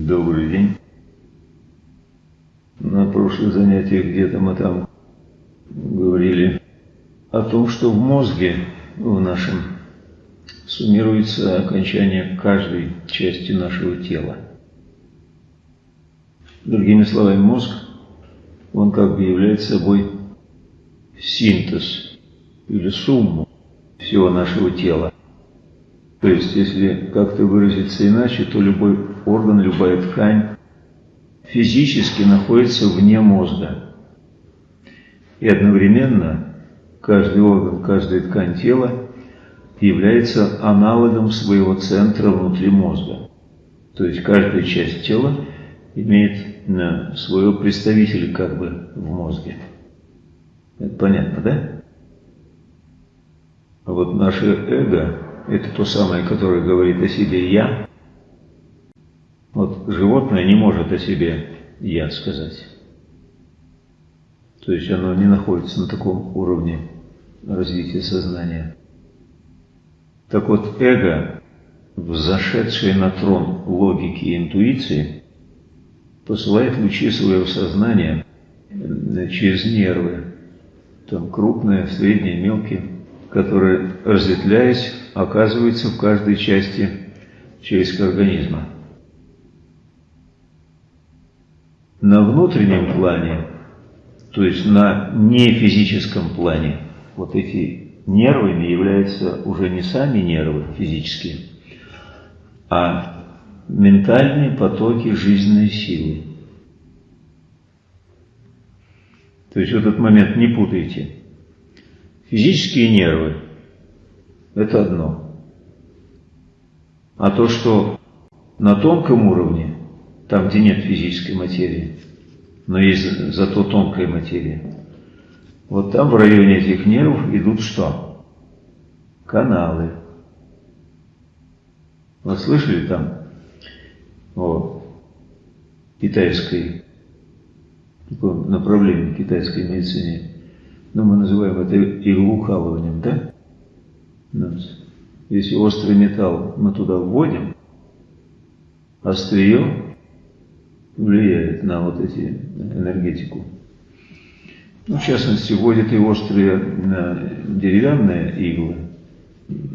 Добрый день. На прошлых занятиях где-то мы там говорили о том, что в мозге в нашем суммируется окончание каждой части нашего тела. Другими словами, мозг, он как бы является собой синтез или сумму всего нашего тела. То есть, если как-то выразиться иначе, то любой орган, любая ткань физически находится вне мозга. И одновременно каждый орган, каждая ткань тела является аналогом своего центра внутри мозга. То есть каждая часть тела имеет на своего представителя как бы в мозге. Это понятно, да? А вот наше эго – это то самое, которое говорит о себе «я». Вот животное не может о себе «я» сказать. То есть оно не находится на таком уровне развития сознания. Так вот, эго, взошедшее на трон логики и интуиции, посылает лучи своего сознания через нервы, там крупные, средние, мелкие, которые, разветвляясь, оказываются в каждой части человеческого организма. На внутреннем плане, то есть на нефизическом плане, вот эти нервами являются уже не сами нервы физические, а ментальные потоки жизненной силы. То есть в этот момент не путайте – Физические нервы – это одно. А то, что на тонком уровне, там, где нет физической материи, но есть зато тонкая материя, вот там в районе этих нервов идут что? Каналы. Вы слышали там о китайской, таком направлении китайской медицине ну, мы называем это иглоукалыванием, да? Если острый металл мы туда вводим, острие влияет на вот эти энергетику. Ну, в частности, вводят и острые деревянные иглы,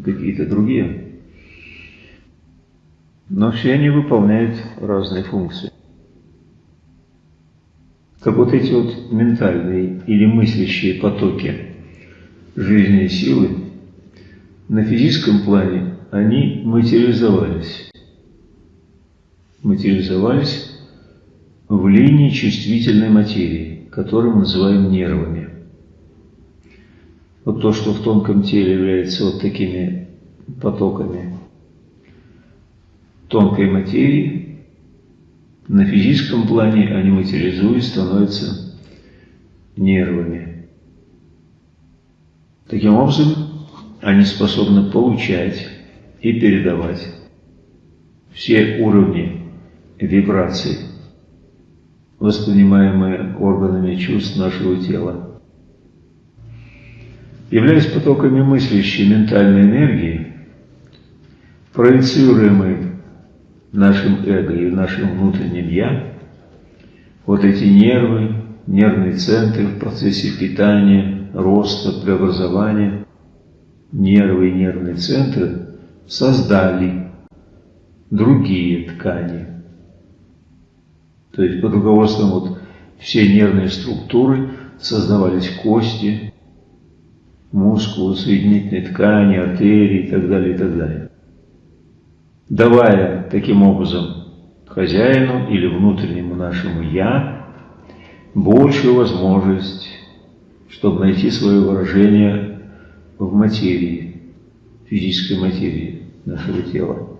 какие-то другие. Но все они выполняют разные функции. Так вот эти вот ментальные или мыслящие потоки жизни и силы на физическом плане они материализовались. Материализовались в линии чувствительной материи, которую мы называем нервами. Вот то, что в тонком теле является вот такими потоками тонкой материи, на физическом плане они материализуясь становятся нервами. Таким образом, они способны получать и передавать все уровни вибраций, воспринимаемые органами чувств нашего тела. Являясь потоками мыслящей ментальной энергии, проецируемой нашим эго и нашим внутренним «я», вот эти нервы, нервные центры в процессе питания, роста, преобразования, нервы и нервные центры создали другие ткани. То есть под руководством вот все нервные структуры создавались кости, мускулы, соединительные ткани, артерии и так далее, и так далее давая таким образом хозяину или внутреннему нашему «я» большую возможность, чтобы найти свое выражение в материи, физической материи нашего тела.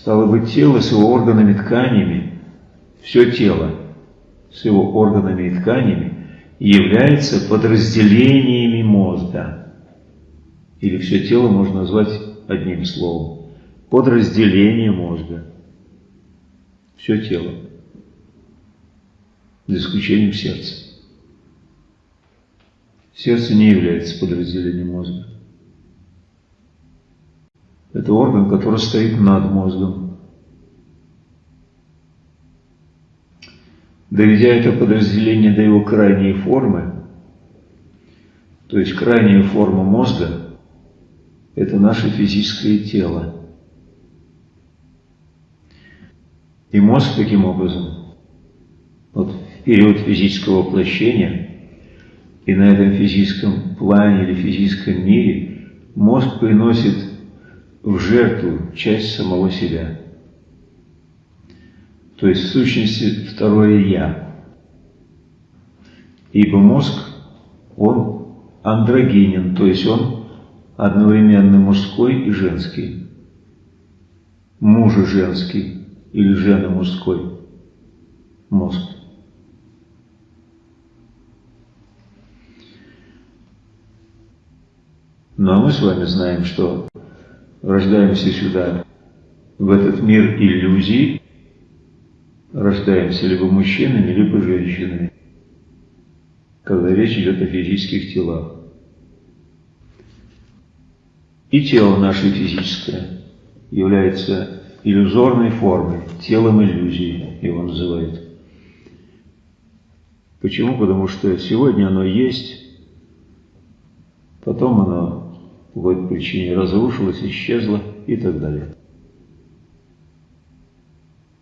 Стало быть, тело с его органами тканями, все тело с его органами и тканями является подразделениями мозга. Или все тело можно назвать одним словом, подразделение мозга, все тело, за исключением сердца. Сердце не является подразделением мозга. Это орган, который стоит над мозгом. Доведя это подразделение до его крайней формы, то есть крайняя форма мозга, это наше физическое тело. И мозг таким образом, вот в период физического воплощения, и на этом физическом плане или физическом мире, мозг приносит в жертву часть самого себя. То есть в сущности второе «я». Ибо мозг, он андрогенен, то есть он одновременно мужской и женский. Мужа женский или жена мужской мозг. Но мы с вами знаем, что рождаемся сюда, в этот мир иллюзий, рождаемся либо мужчинами, либо женщинами, когда речь идет о физических телах. И тело наше физическое является иллюзорной формой, телом иллюзии его называют. Почему? Потому что сегодня оно есть, потом оно по какой-то причине разрушилось, исчезло и так далее.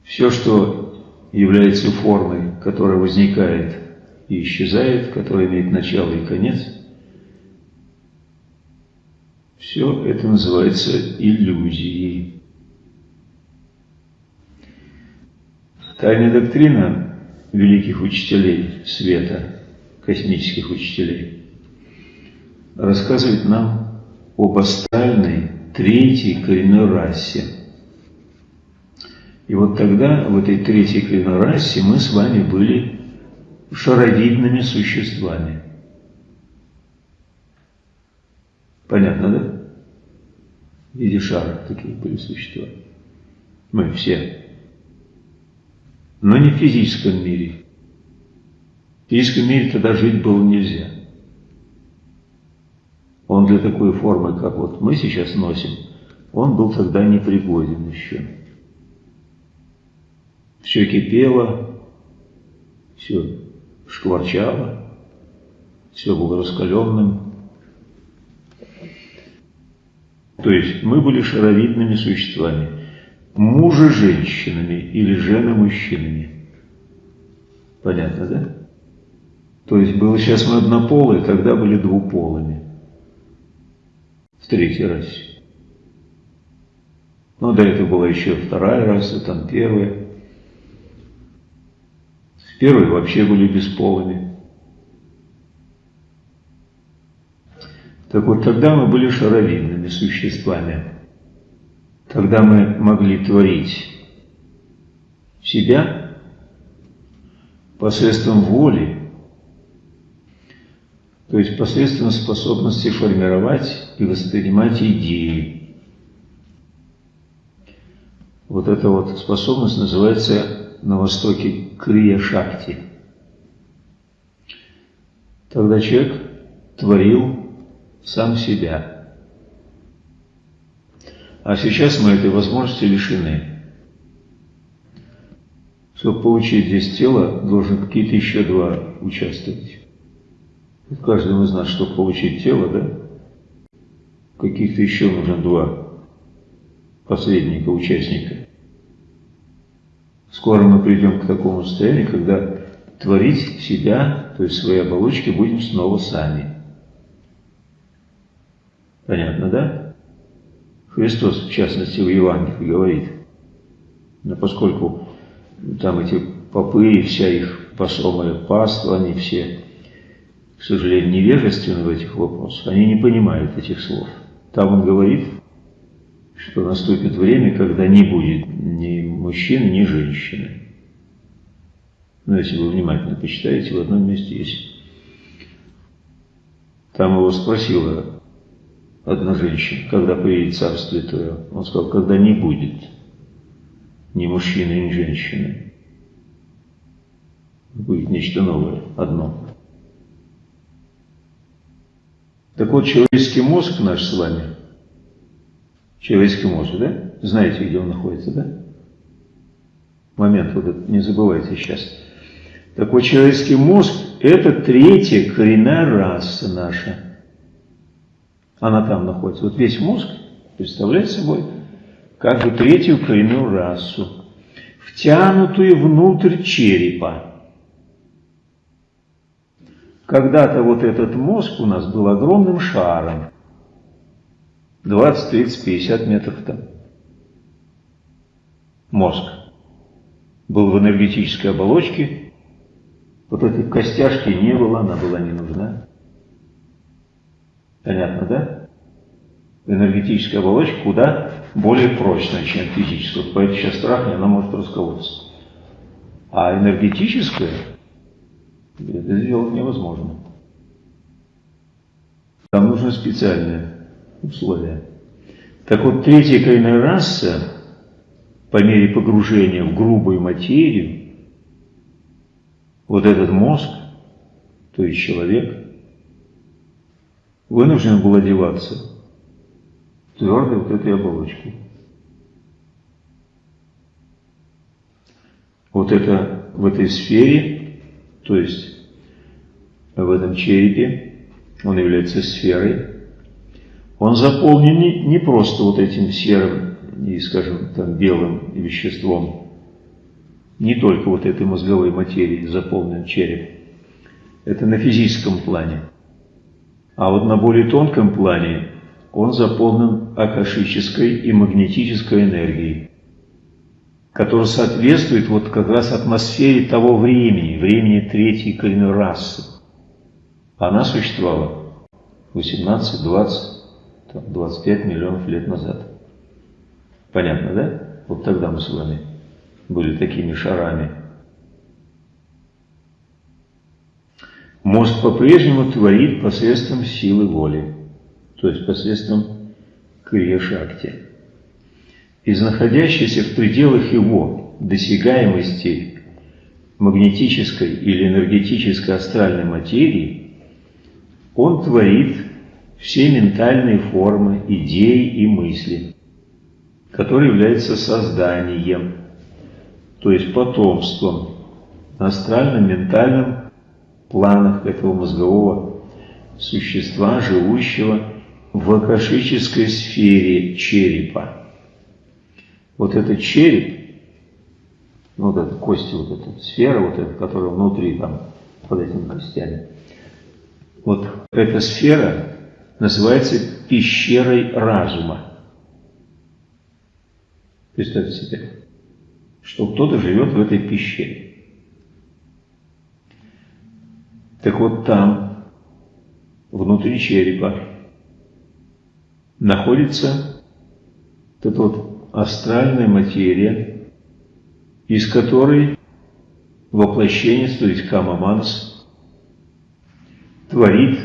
Все, что является формой, которая возникает и исчезает, которая имеет начало и конец, все это называется иллюзией. Тайная доктрина великих учителей света, космических учителей, рассказывает нам об астральной третьей коренной расе. И вот тогда, в этой третьей коренной расе, мы с вами были шаровидными существами. Понятно, да? В виде шара такие были существа. Мы все. Но не в физическом мире. В физическом мире тогда жить было нельзя он для такой формы, как вот мы сейчас носим, он был тогда непригоден еще. Все кипело, все шкварчало, все было раскаленным. То есть мы были шаровидными существами, мужа-женщинами или жена-мужчинами. Понятно, да? То есть было сейчас мы однополые, тогда были двуполыми третий раз. Но до этого была еще вторая раса, там первая. В первой вообще были бесполыми. Так вот, тогда мы были шаровидными существами. Тогда мы могли творить себя посредством воли то есть посредством способности формировать и воспринимать идеи. Вот эта вот способность называется на Востоке крия-шакти. Тогда человек творил сам себя. А сейчас мы этой возможности лишены. Чтобы получить здесь тело, должен какие-то еще два участвовать. Каждому из нас, чтобы получить тело, да, каких-то еще нужно два посредника, участника. Скоро мы придем к такому состоянию, когда творить себя, то есть свои оболочки, будем снова сами. Понятно, да? Христос, в частности, в Евангелии говорит, но поскольку там эти попы и вся их посомая паства, они все к сожалению, невежественны в этих вопросах, они не понимают этих слов. Там он говорит, что наступит время, когда не будет ни мужчины, ни женщины. Но ну, если вы внимательно почитаете, в одном месте есть. Там его спросила одна женщина, когда приедет Царствие Твое. Он сказал, когда не будет ни мужчины, ни женщины. Будет нечто новое, одно. Так вот, человеческий мозг наш с вами, человеческий мозг, да? Знаете, где он находится, да? Момент вот этот, не забывайте сейчас. Так вот, человеческий мозг – это третья коренная раса наша. Она там находится. Вот весь мозг представляет собой как бы третью коренную расу, втянутую внутрь черепа. Когда-то вот этот мозг у нас был огромным шаром, 20, 30, 50 метров там. Мозг был в энергетической оболочке, вот этой костяшки не было, она была не нужна. Понятно, да? Энергетическая оболочка куда более прочная, чем физическая. Поэтому сейчас трахни, она может расколоться. А энергетическая, это сделать невозможно. Там нужны специальные условия. Так вот, третья коренная раса, по мере погружения в грубую материю, вот этот мозг, то есть человек, вынужден был одеваться в твердой вот этой оболочке. Вот это в этой сфере, то есть в этом черепе, он является сферой, он заполнен не, не просто вот этим серым и, скажем, там, белым веществом, не только вот этой мозговой материей заполнен череп. Это на физическом плане. А вот на более тонком плане он заполнен акашической и магнетической энергией, которая соответствует вот как раз атмосфере того времени, времени третьей коренной расы. Она существовала 18, 20, 25 миллионов лет назад. Понятно, да? Вот тогда мы с вами были такими шарами. Мозг по-прежнему творит посредством силы воли, то есть посредством крия-шакти. Из находящейся в пределах его досягаемости магнетической или энергетической астральной материи он творит все ментальные формы, идеи и мысли, которые являются созданием, то есть потомством на астральном, ментальном планах этого мозгового существа, живущего в акашической сфере черепа. Вот этот череп, ну, вот эта кость, вот эта сфера, вот эта, которая внутри там, под этими костями, вот эта сфера называется пещерой разума. Представьте себе, что кто-то живет в этой пещере. Так вот там, внутри черепа, находится эта вот астральная материя, из которой воплощение, то есть Камаманс, творит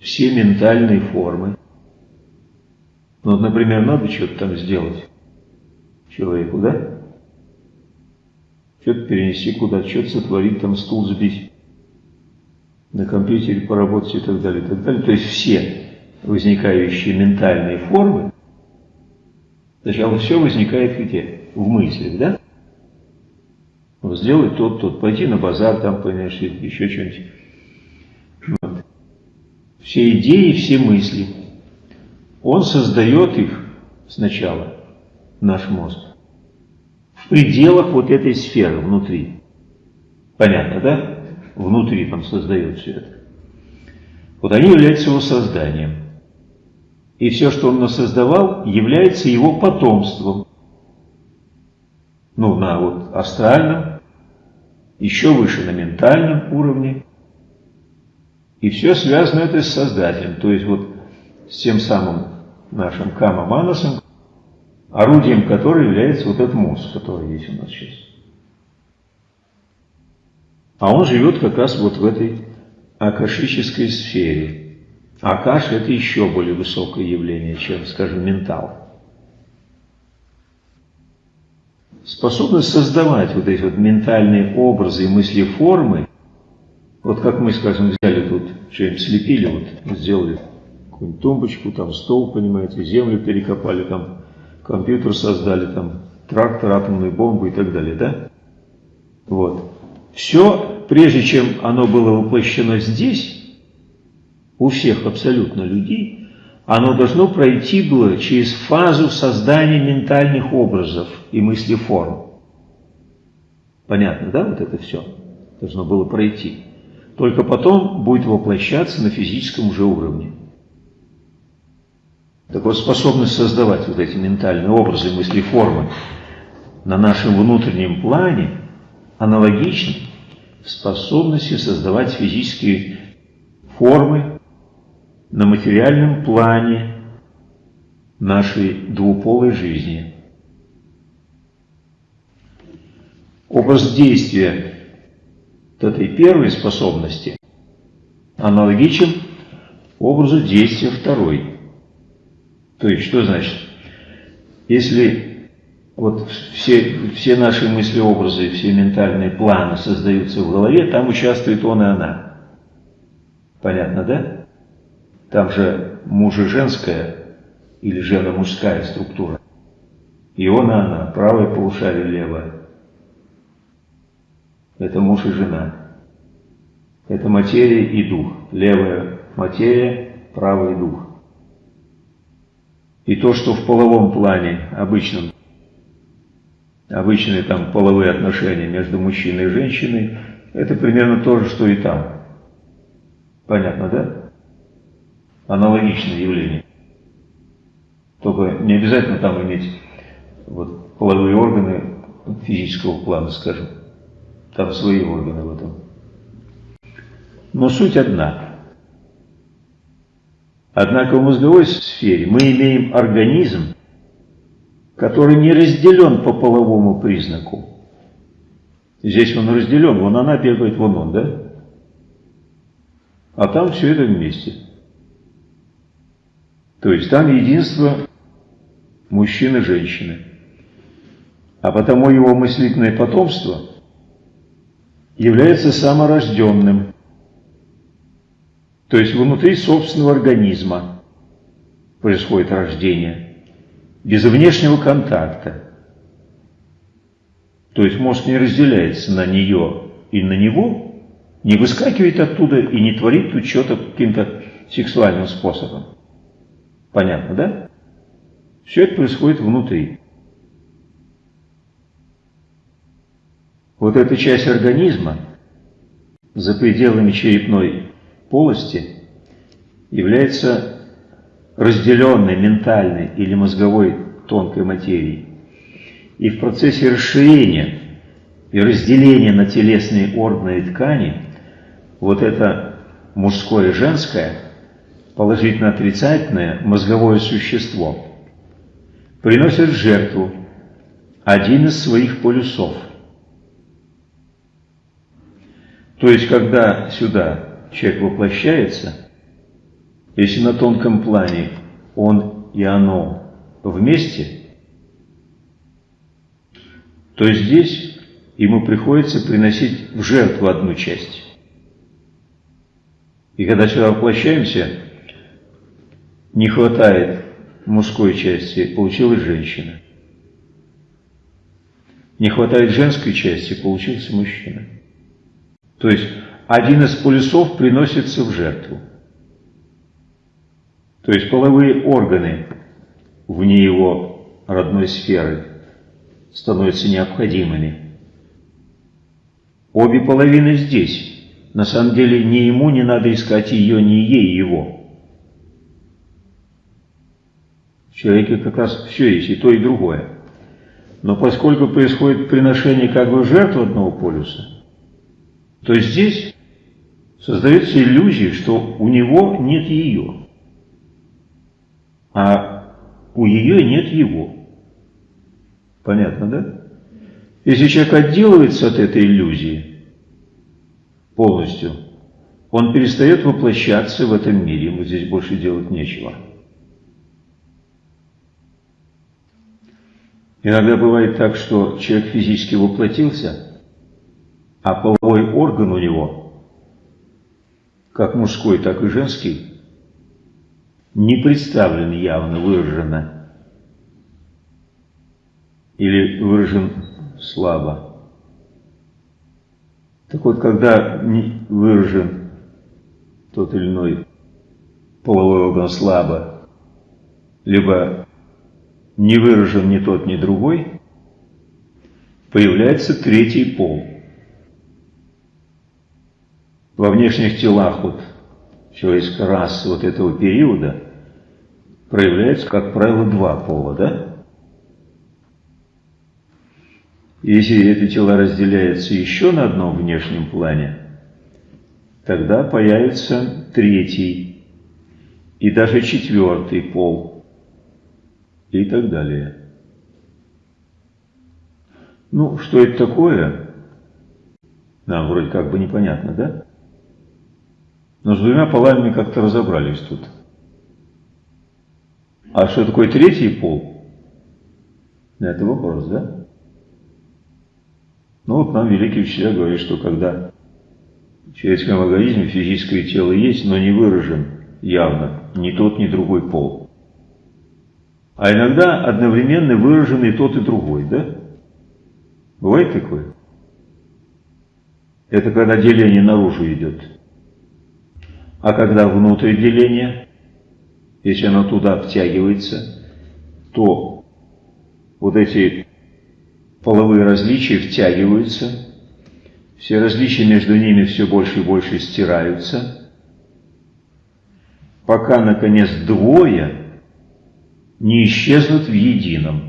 все ментальные формы. Ну, вот, например, надо что-то там сделать человеку, да? Что-то перенести куда-то, что-то сотворить, там стул сбить на компьютере поработать и так далее, и так далее. То есть все возникающие ментальные формы, сначала все возникает где? В мыслях, да? Сделать тот, тот, пойти на базар, там, понимаешь, еще что-нибудь. Вот. Все идеи, все мысли. Он создает их сначала, наш мозг, в пределах вот этой сферы внутри. Понятно, да? внутри там создает все это. Вот они являются его созданием. И все, что он создавал, является его потомством. Ну, на вот астральном, еще выше на ментальном уровне. И все связано это с Создателем. То есть вот с тем самым нашим Кама Манасом, орудием которого является вот этот мозг, который есть у нас сейчас. А он живет как раз вот в этой акашической сфере. Акаш – это еще более высокое явление, чем, скажем, ментал. Способность создавать вот эти вот ментальные образы и мысли формы, вот как мы, скажем, взяли тут, что-нибудь слепили, вот сделали какую-нибудь тумбочку, там стол, понимаете, землю перекопали, там компьютер создали, там трактор, атомную бомбу и так далее, да? Вот. все, прежде чем оно было воплощено здесь, у всех абсолютно людей, оно должно пройти было через фазу создания ментальных образов и мыслеформ. Понятно, да, вот это все должно было пройти. Только потом будет воплощаться на физическом уже уровне. Так вот, способность создавать вот эти ментальные образы, мысли, формы на нашем внутреннем плане аналогична способности создавать физические формы на материальном плане нашей двуполой жизни. Образ действия вот этой первой способности аналогичен образу действия второй. То есть, что значит? Если вот все, все наши мысли-образы, все ментальные планы создаются в голове, там участвует он и она. Понятно, да? Там же мужа женская или жена-мужская структура. И он и она, правое полушарие, левое. Это муж и жена. Это материя и дух. Левая материя, правый дух. И то, что в половом плане обычном, обычные там половые отношения между мужчиной и женщиной, это примерно то же, что и там. Понятно, да? Аналогичное явление. Только не обязательно там иметь вот, половые органы физического плана, скажем. Там свои органы в этом. Но суть одна. Однако в мозговой сфере мы имеем организм, который не разделен по половому признаку. Здесь он разделен, вон она бегает, вон он, да? А там все это вместе. То есть там единство мужчины и женщины. А потому его мыслительное потомство является саморожденным. То есть внутри собственного организма происходит рождение, без внешнего контакта. То есть мозг не разделяется на нее и на него, не выскакивает оттуда и не творит тут что-то каким-то сексуальным способом. Понятно, да? Все это происходит внутри. Вот эта часть организма за пределами черепной полости является разделенной ментальной или мозговой тонкой материей. И в процессе расширения и разделения на телесные органы и ткани вот это мужское и женское – положительно-отрицательное мозговое существо приносит в жертву один из своих полюсов. То есть, когда сюда человек воплощается, если на тонком плане он и оно вместе, то здесь ему приходится приносить в жертву одну часть. И когда сюда воплощаемся, не хватает мужской части, получилась женщина. Не хватает женской части, получился мужчина. То есть один из полюсов приносится в жертву. То есть половые органы вне его родной сферы становятся необходимыми. Обе половины здесь. На самом деле ни ему не надо искать ее, ни ей его. В человеке как раз все есть, и то, и другое. Но поскольку происходит приношение как бы жертв одного полюса, то здесь создается иллюзия, что у него нет ее, а у ее нет его. Понятно, да? Если человек отделывается от этой иллюзии полностью, он перестает воплощаться в этом мире, ему здесь больше делать нечего. Иногда бывает так, что человек физически воплотился, а половой орган у него, как мужской, так и женский, не представлен явно, выраженно, или выражен слабо. Так вот, когда не выражен тот или иной половой орган слабо, либо не выражен ни тот, ни другой, появляется третий пол. Во внешних телах вот человеческой расы вот этого периода проявляется, как правило, два пола, да? Если эти тела разделяются еще на одном внешнем плане, тогда появится третий и даже четвертый пол и так далее. Ну, что это такое? Нам вроде как бы непонятно, да? Но с двумя полами как-то разобрались тут. А что такое третий пол? Это вопрос, да? Ну вот нам великий учителя говорит, что когда в человеческом организме физическое тело есть, но не выражен явно ни тот, ни другой пол. А иногда одновременно выражены и тот, и другой, да? Бывает такое? Это когда деление наружу идет. А когда внутрь деление, если оно туда втягивается, то вот эти половые различия втягиваются, все различия между ними все больше и больше стираются, пока, наконец, двое не исчезнут в едином,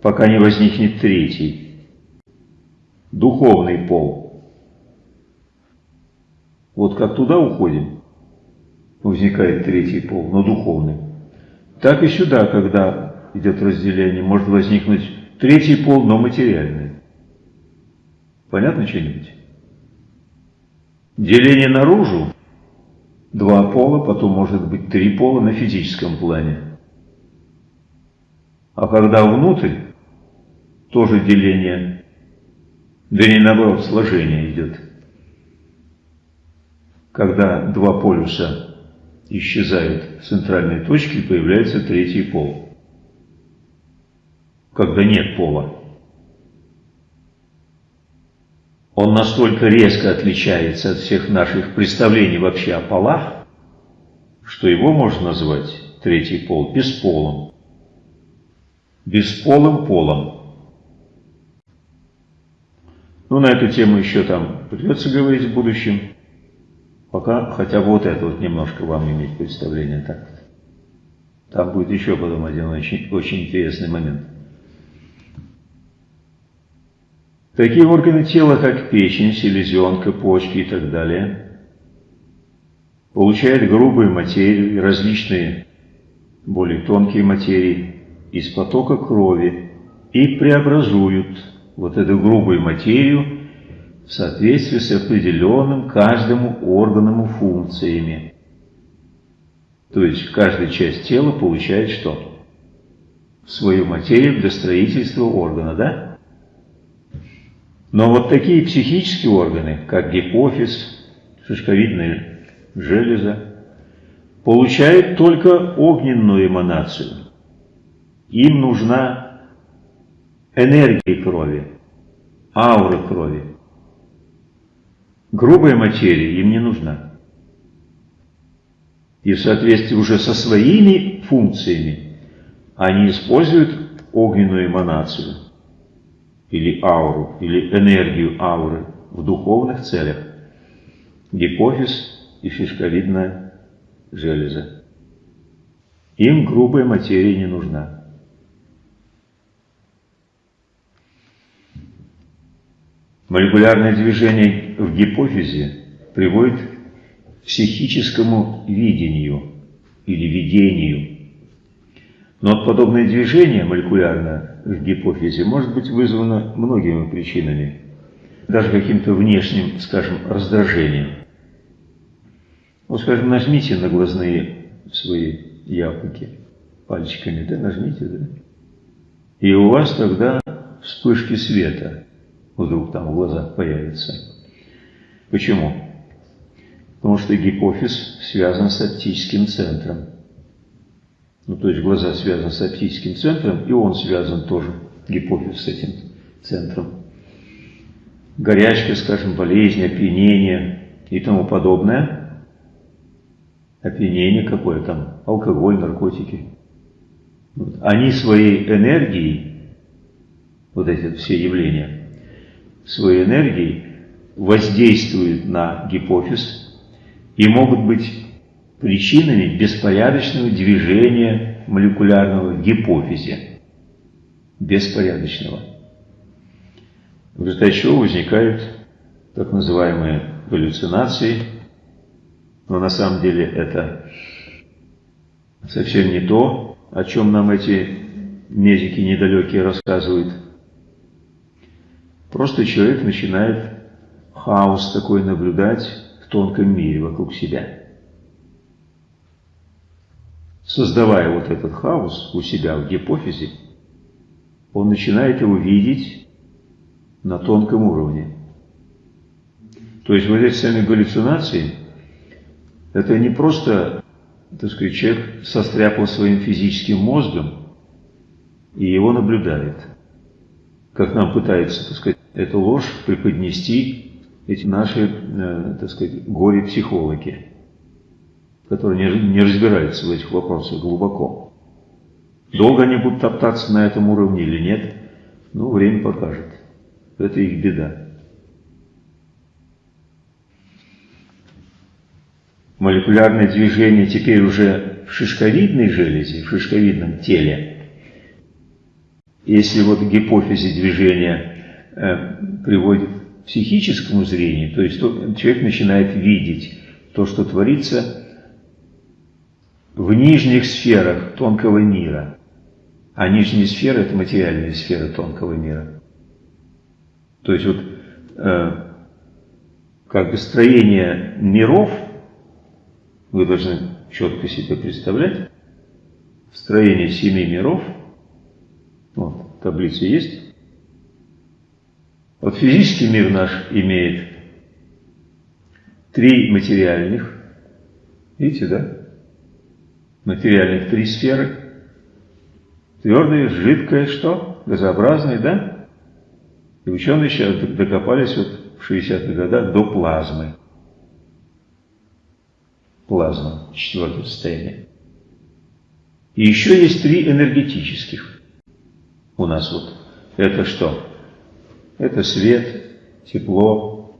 пока не возникнет третий, духовный пол. Вот как туда уходим, возникает третий пол, но духовный. Так и сюда, когда идет разделение, может возникнуть третий пол, но материальный. Понятно что-нибудь? Деление наружу – два пола, потом может быть три пола на физическом плане. А когда внутрь, тоже деление, да не наоборот, сложение идет. Когда два полюса исчезают в центральной точке, появляется третий пол когда нет пола. Он настолько резко отличается от всех наших представлений вообще о полах, что его можно назвать третий пол бесполым. Бесполым полом. Ну, на эту тему еще там придется говорить в будущем. Пока хотя бы вот это вот немножко вам иметь представление так. Там будет еще потом один очень, очень интересный момент. Такие органы тела, как печень, селезенка, почки и так далее, получают грубую материю и различные более тонкие материи из потока крови и преобразуют вот эту грубую материю в соответствии с определенным каждому органом и функциями. То есть каждая часть тела получает что? Свою материю для строительства органа, да? Но вот такие психические органы, как гипофиз, шишковидная железа, получают только огненную эманацию. Им нужна энергия крови, аура крови. Грубая материя им не нужна. И в соответствии уже со своими функциями они используют огненную эманацию или ауру, или энергию ауры в духовных целях. Гипофиз и шишковидная железа. Им грубая материя не нужна. Молекулярное движение в гипофизе приводит к психическому видению или видению. Но подобное движение молекулярное в гипофизе может быть вызвано многими причинами, даже каким-то внешним, скажем, раздражением. Вот, скажем, нажмите на глазные свои яблоки пальчиками, да, нажмите, да, и у вас тогда вспышки света вдруг там в глазах появятся. Почему? Потому что гипофиз связан с оптическим центром. Ну, то есть глаза связаны с оптическим центром, и он связан тоже, гипофиз, с этим центром. горячка, скажем, болезнь, опьянение и тому подобное. Опьянение какое там, алкоголь, наркотики. Вот. Они своей энергией, вот эти все явления, своей энергией воздействуют на гипофиз и могут быть причинами беспорядочного движения молекулярного в гипофизе. Беспорядочного. В результате чего возникают так называемые галлюцинации, но на самом деле это совсем не то, о чем нам эти медики недалекие рассказывают. Просто человек начинает хаос такой наблюдать в тонком мире вокруг себя. Создавая вот этот хаос у себя в гипофизе, он начинает его видеть на тонком уровне. То есть вот эти сами галлюцинации, это не просто, так сказать, человек состряпал своим физическим мозгом и его наблюдает. Как нам пытается, так сказать, эту ложь преподнести эти наши, э, так сказать, горе-психологи, которые не, не разбираются в этих вопросах глубоко. Долго они будут топтаться на этом уровне или нет, ну, время покажет. Это их беда. Молекулярное движение теперь уже в шишковидной железе, в шишковидном теле. Если вот гипофизе движение э, приводит к психическому зрению, то есть человек начинает видеть то, что творится в нижних сферах тонкого мира. А нижние сферы – это материальные сферы тонкого мира. То есть вот э, как бы строение миров вы должны четко себе представлять. Строение семи миров. Вот, таблица есть. Вот физический мир наш имеет три материальных. Видите, да? Материальных три сферы. Твердое, жидкое, что? Газообразное, да? И ученые сейчас докопались вот в 60-х годах до плазмы. Плазма, четвертое состояние. И еще есть три энергетических у нас вот. Это что? Это свет, тепло,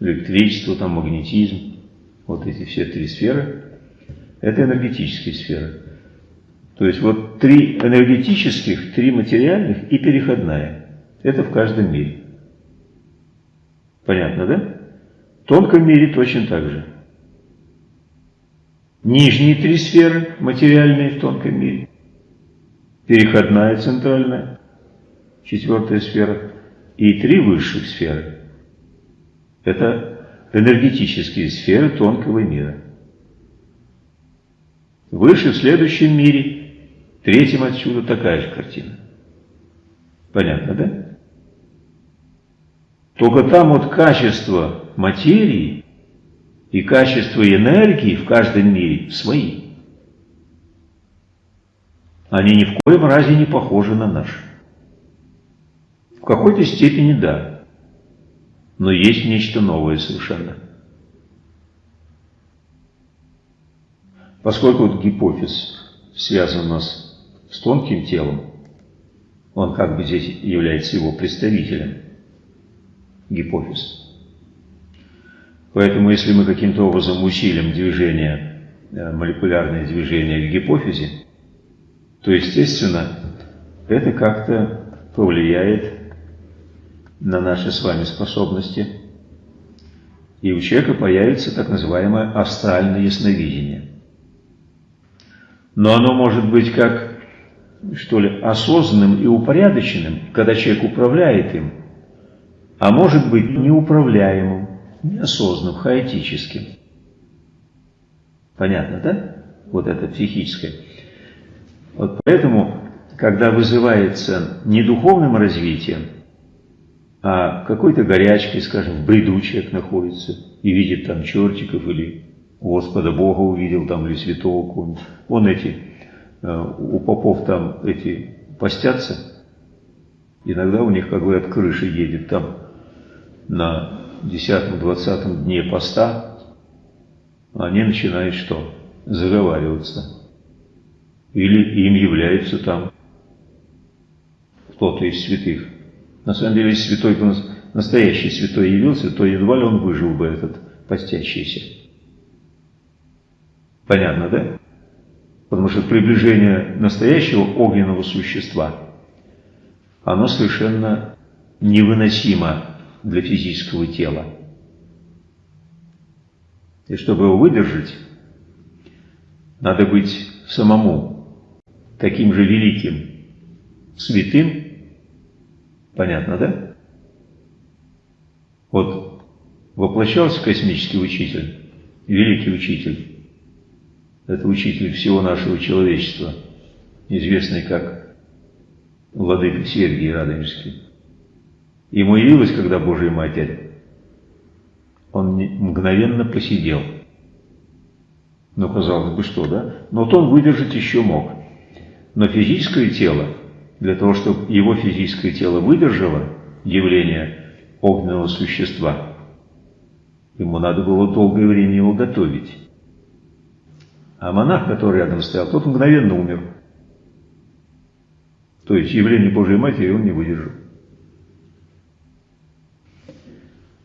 электричество, там магнетизм. Вот эти все три сферы. Это энергетические сферы. То есть вот три энергетических, три материальных и переходная. Это в каждом мире. Понятно, да? В тонком мире точно так же. Нижние три сферы, материальные в тонком мире. Переходная центральная, четвертая сфера. И три высших сферы. Это энергетические сферы тонкого мира. Выше в следующем мире, третьем отсюда такая же картина. Понятно, да? Только там вот качество материи и качество энергии в каждом мире свои. Они ни в коем разе не похожи на наши. В какой-то степени да, но есть нечто новое совершенно. Поскольку вот гипофиз связан у нас с тонким телом, он как бы здесь является его представителем гипофиз. Поэтому если мы каким-то образом усилим движение, э, молекулярное движение в гипофизе, то, естественно, это как-то повлияет на наши с вами способности, и у человека появится так называемое астральное ясновидение. Но оно может быть как, что ли, осознанным и упорядоченным, когда человек управляет им – а может быть неуправляемым, неосознанным, хаотическим. Понятно, да? Вот это психическое. Вот поэтому, когда вызывается не духовным развитием, а какой-то горячкой, скажем, в бреду человек находится и видит там чертиков или Господа Бога увидел там или святого какого-нибудь. Он эти, э, у попов там эти постятся, иногда у них как бы от крыши едет там на 10-20 дне поста, они начинают что? Заговариваться. Или им является там кто-то из святых. На самом деле, если святой, настоящий святой явился, то едва ли он выжил бы этот постящийся. Понятно, да? Потому что приближение настоящего огненного существа, оно совершенно невыносимо для физического тела. И чтобы его выдержать, надо быть самому таким же великим, святым, понятно, да? Вот воплощался космический учитель, великий учитель, это учитель всего нашего человечества, известный как Владыка Сергий Радонежский. Ему явилась, когда Божья Матерь, он мгновенно посидел. Ну, казалось бы, что, да? Но вот он выдержать еще мог. Но физическое тело, для того, чтобы его физическое тело выдержало явление огненного существа, ему надо было долгое время его готовить. А монах, который рядом стоял, тот мгновенно умер. То есть явление Божьей Матери он не выдержал.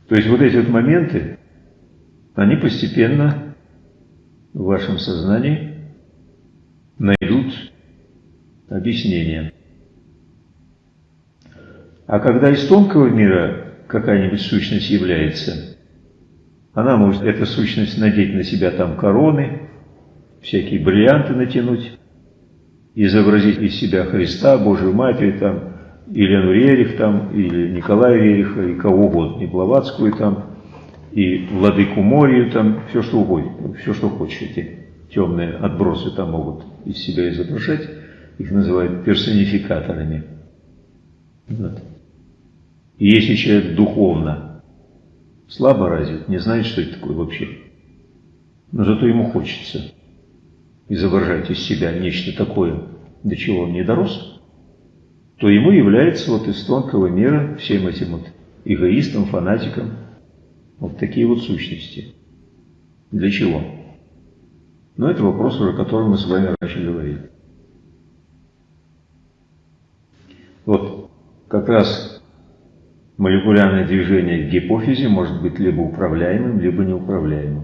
То есть вот эти вот моменты, они постепенно в вашем сознании найдут объяснение. А когда из тонкого мира какая-нибудь сущность является, она может, эта сущность, надеть на себя там короны, всякие бриллианты натянуть, изобразить из себя Христа, Божию Матерь, там, Елену Рерих, там, или Николая Рериха, и кого угодно, и Блаватскую, там, и Владыку Морию, там, все что угодно, все что хочешь, эти темные отбросы там могут из себя изображать, их называют персонификаторами. Вот. И если человек духовно слабо развит, не знает, что это такое вообще, но зато ему хочется – изображать из себя нечто такое, до чего он не дорос, то ему является вот из тонкого мира всем этим вот эгоистом, фанатиком, вот такие вот сущности. Для чего? Но это вопрос, уже котором мы с вами раньше говорили. Вот как раз молекулярное движение в гипофизе может быть либо управляемым, либо неуправляемым,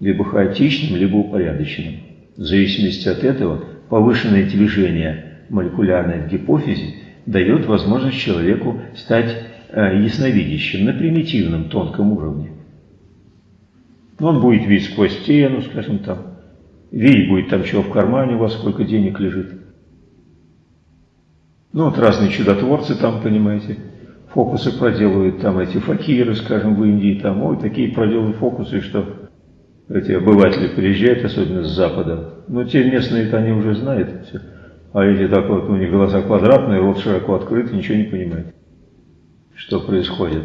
либо хаотичным, либо упорядоченным. В зависимости от этого повышенное движение молекулярное в гипофизе дает возможность человеку стать э, ясновидящим на примитивном тонком уровне. Он будет видеть сквозь стену, скажем там, видеть будет там, чего в кармане у вас, сколько денег лежит. Ну вот разные чудотворцы там, понимаете, фокусы проделывают, там эти факиры, скажем, в Индии, там, ой, такие проделывают фокусы, что эти обыватели приезжают, особенно с запада, но те местные-то они уже знают все. А эти так вот, у них глаза квадратные, рот широко открыт, ничего не понимают, что происходит.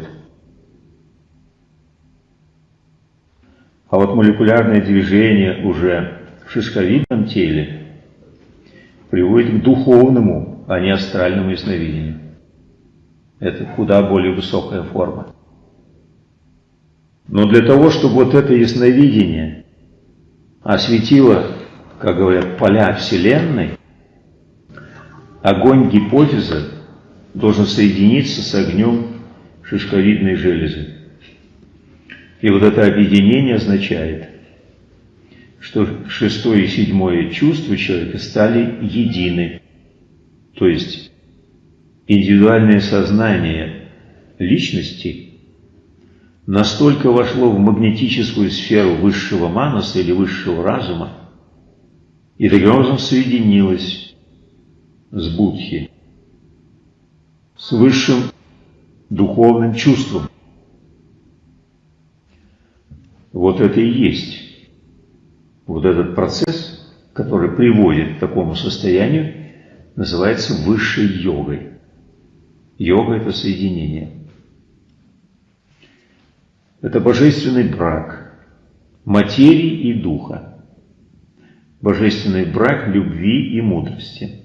А вот молекулярное движение уже в шишковидном теле приводит к духовному, а не астральному ясновидению. Это куда более высокая форма. Но для того, чтобы вот это ясновидение осветило, как говорят, поля Вселенной, огонь гипофиза должен соединиться с огнем шишковидной железы. И вот это объединение означает, что шестое и седьмое чувство человека стали едины. То есть индивидуальное сознание личности – настолько вошло в магнетическую сферу высшего манаса или высшего разума, и таким образом соединилось с Будхи, с высшим духовным чувством. Вот это и есть вот этот процесс, который приводит к такому состоянию, называется высшей йогой. Йога – это соединение. Это божественный брак материи и духа. Божественный брак любви и мудрости.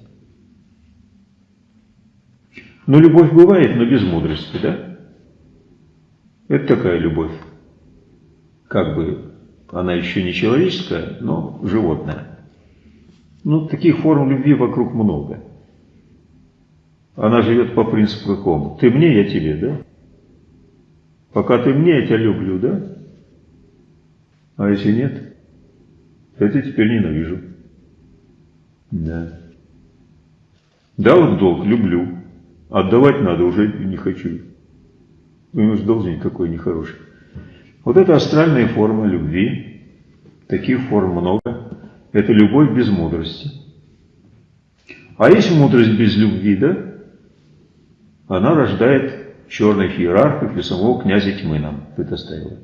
Ну, любовь бывает, но без мудрости, да? Это такая любовь. Как бы она еще не человеческая, но животная. Ну, таких форм любви вокруг много. Она живет по принципу какому? Ты мне, я тебе, да? Пока ты мне, я тебя люблю, да? А если нет, то я тебя теперь ненавижу. Да. Дал в долг, люблю. Отдавать надо, уже не хочу. Ну, уж должник какой нехороший. Вот это астральная форма любви. Таких форм много. Это любовь без мудрости. А есть мудрость без любви, да? Она рождает черных иерархов и самого князя тьмы нам предоставила.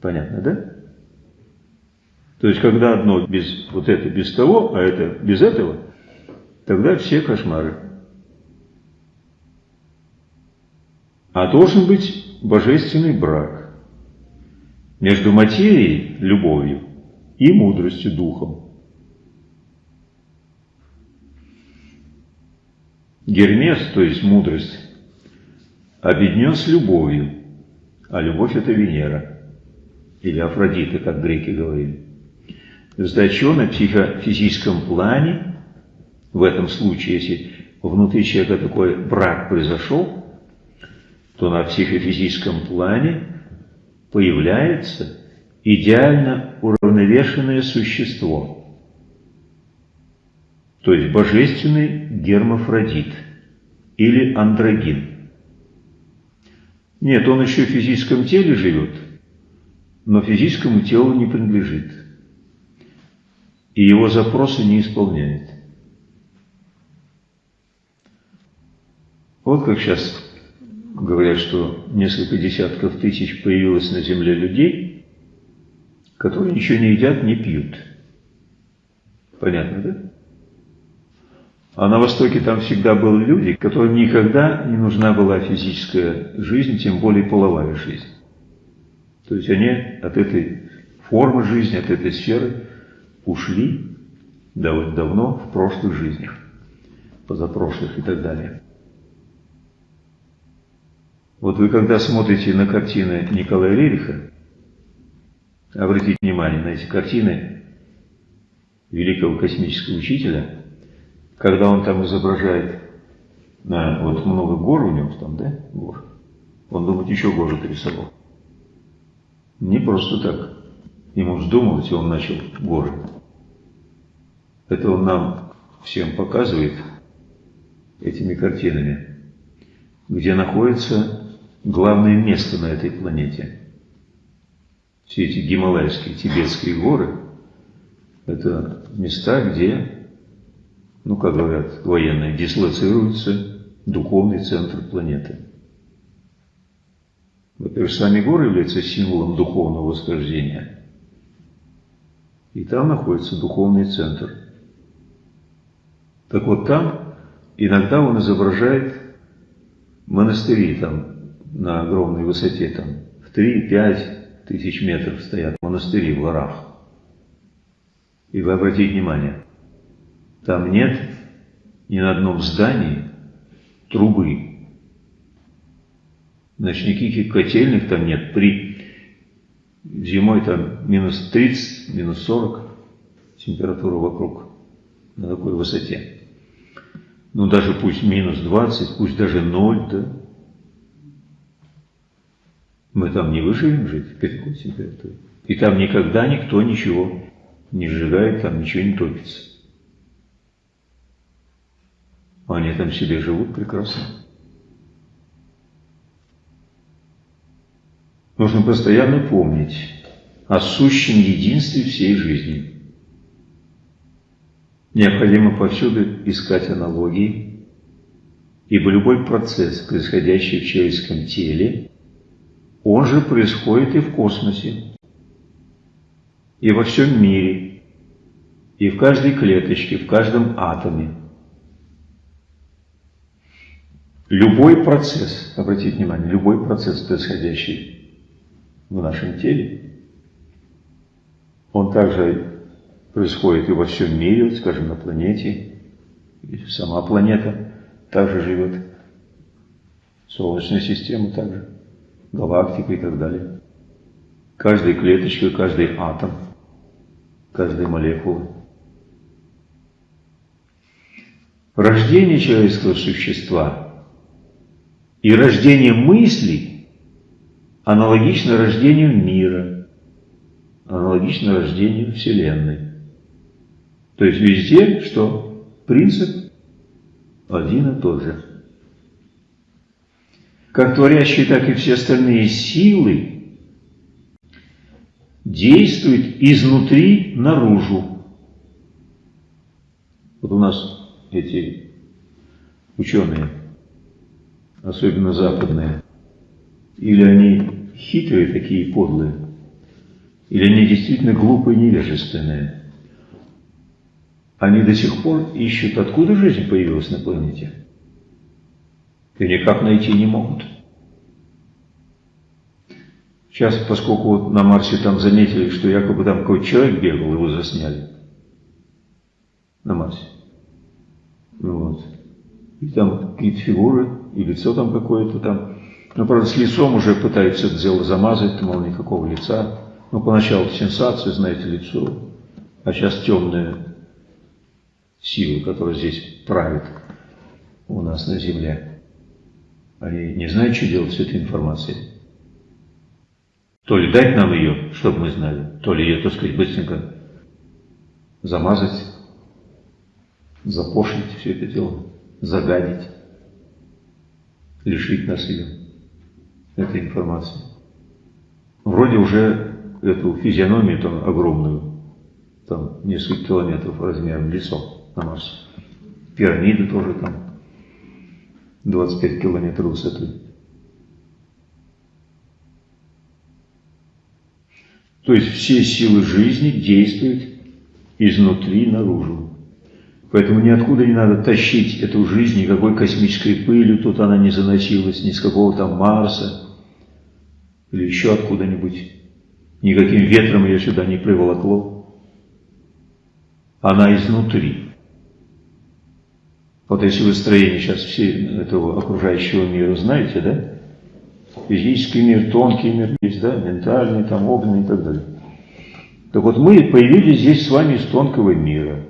Понятно, да? То есть, когда одно без вот это без того, а это без этого, тогда все кошмары. А должен быть божественный брак между материей, любовью, и мудростью, духом. Гермес, то есть мудрость, объединен с любовью, а любовь – это Венера, или Афродита, как греки говорили. Сдачу на психофизическом плане, в этом случае, если внутри человека такой брак произошел, то на психофизическом плане появляется идеально уравновешенное существо, то есть божественный гермафродит или андрогин. Нет, он еще в физическом теле живет, но физическому телу не принадлежит и его запросы не исполняет. Вот как сейчас говорят, что несколько десятков тысяч появилось на Земле людей, которые ничего не едят, не пьют. Понятно, да? А на Востоке там всегда были люди, которым никогда не нужна была физическая жизнь, тем более половая жизнь. То есть они от этой формы жизни, от этой сферы ушли довольно давно в прошлых жизнях, позапрошлых и так далее. Вот вы когда смотрите на картины Николая Рериха, обратите внимание на эти картины великого космического учителя, когда он там изображает на, вот много гор у него там, да, гор. Он думает, еще горы рисовал. Не просто так. Ему вздумалось, и он начал горы. Это он нам всем показывает этими картинами, где находится главное место на этой планете. Все эти гималайские, тибетские горы – это места, где, ну, как говорят военные, дислоцируется духовный центр планеты. Во-первых, сами горы являются символом духовного восхождения. И там находится духовный центр – так вот там иногда он изображает монастыри там на огромной высоте, там в 3-5 тысяч метров стоят монастыри в горах. И вы обратите внимание, там нет ни на одном здании трубы. Значит, никаких котельных там нет. При зимой там минус 30, минус 40 температура вокруг на такой высоте ну даже пусть минус 20, пусть даже 0, да, мы там не выживем жить при такой температуре. И там никогда никто ничего не сжигает, там ничего не топится. Они там себе живут прекрасно. Нужно постоянно помнить о сущем единстве всей жизни – Необходимо повсюду искать аналогии, ибо любой процесс, происходящий в человеческом теле, он же происходит и в космосе, и во всем мире, и в каждой клеточке, в каждом атоме. Любой процесс, обратите внимание, любой процесс, происходящий в нашем теле, он также происходит и во всем мире, скажем, на планете. И сама планета также живет. Солнечная система также. галактика и так далее. Каждая клеточка, каждый атом, каждая молекула. Рождение человеческого существа и рождение мыслей аналогично рождению мира, аналогично рождению Вселенной. То есть везде, что принцип один и тот же. Как творящие, так и все остальные силы действуют изнутри наружу. Вот у нас эти ученые, особенно западные, или они хитрые такие подлые, или они действительно глупые невежественные – они до сих пор ищут, откуда жизнь появилась на планете. И никак найти не могут. Сейчас, поскольку вот на Марсе там заметили, что якобы там какой-то человек бегал, его засняли. На Марсе. Вот. И там какие-то фигуры, и лицо там какое-то там. Ну, правда, с лицом уже пытаются это дело замазать, мол, никакого лица. Ну, поначалу сенсация, знаете, лицо. А сейчас темное силы, которая здесь правит у нас на Земле, они не знают, что делать с этой информацией. То ли дать нам ее, чтобы мы знали, то ли ее, так сказать, быстренько замазать, запошлить все это дело, загадить, лишить нас ее, этой информации. Вроде уже эту физиономию там огромную, там несколько километров размером лицо на Марсе. Пирамиды тоже там 25 километров высоты. То есть все силы жизни действуют изнутри наружу. Поэтому ниоткуда не надо тащить эту жизнь, никакой космической пылью тут она не заносилась, ни с какого там Марса или еще откуда-нибудь. Никаким ветром ее сюда не приволокло. Она изнутри. Вот если вы строение сейчас все этого окружающего мира знаете, да? Физический мир, тонкий мир есть, да? Ментальный, там, огненный и так далее. Так вот мы появились здесь с вами из тонкого мира,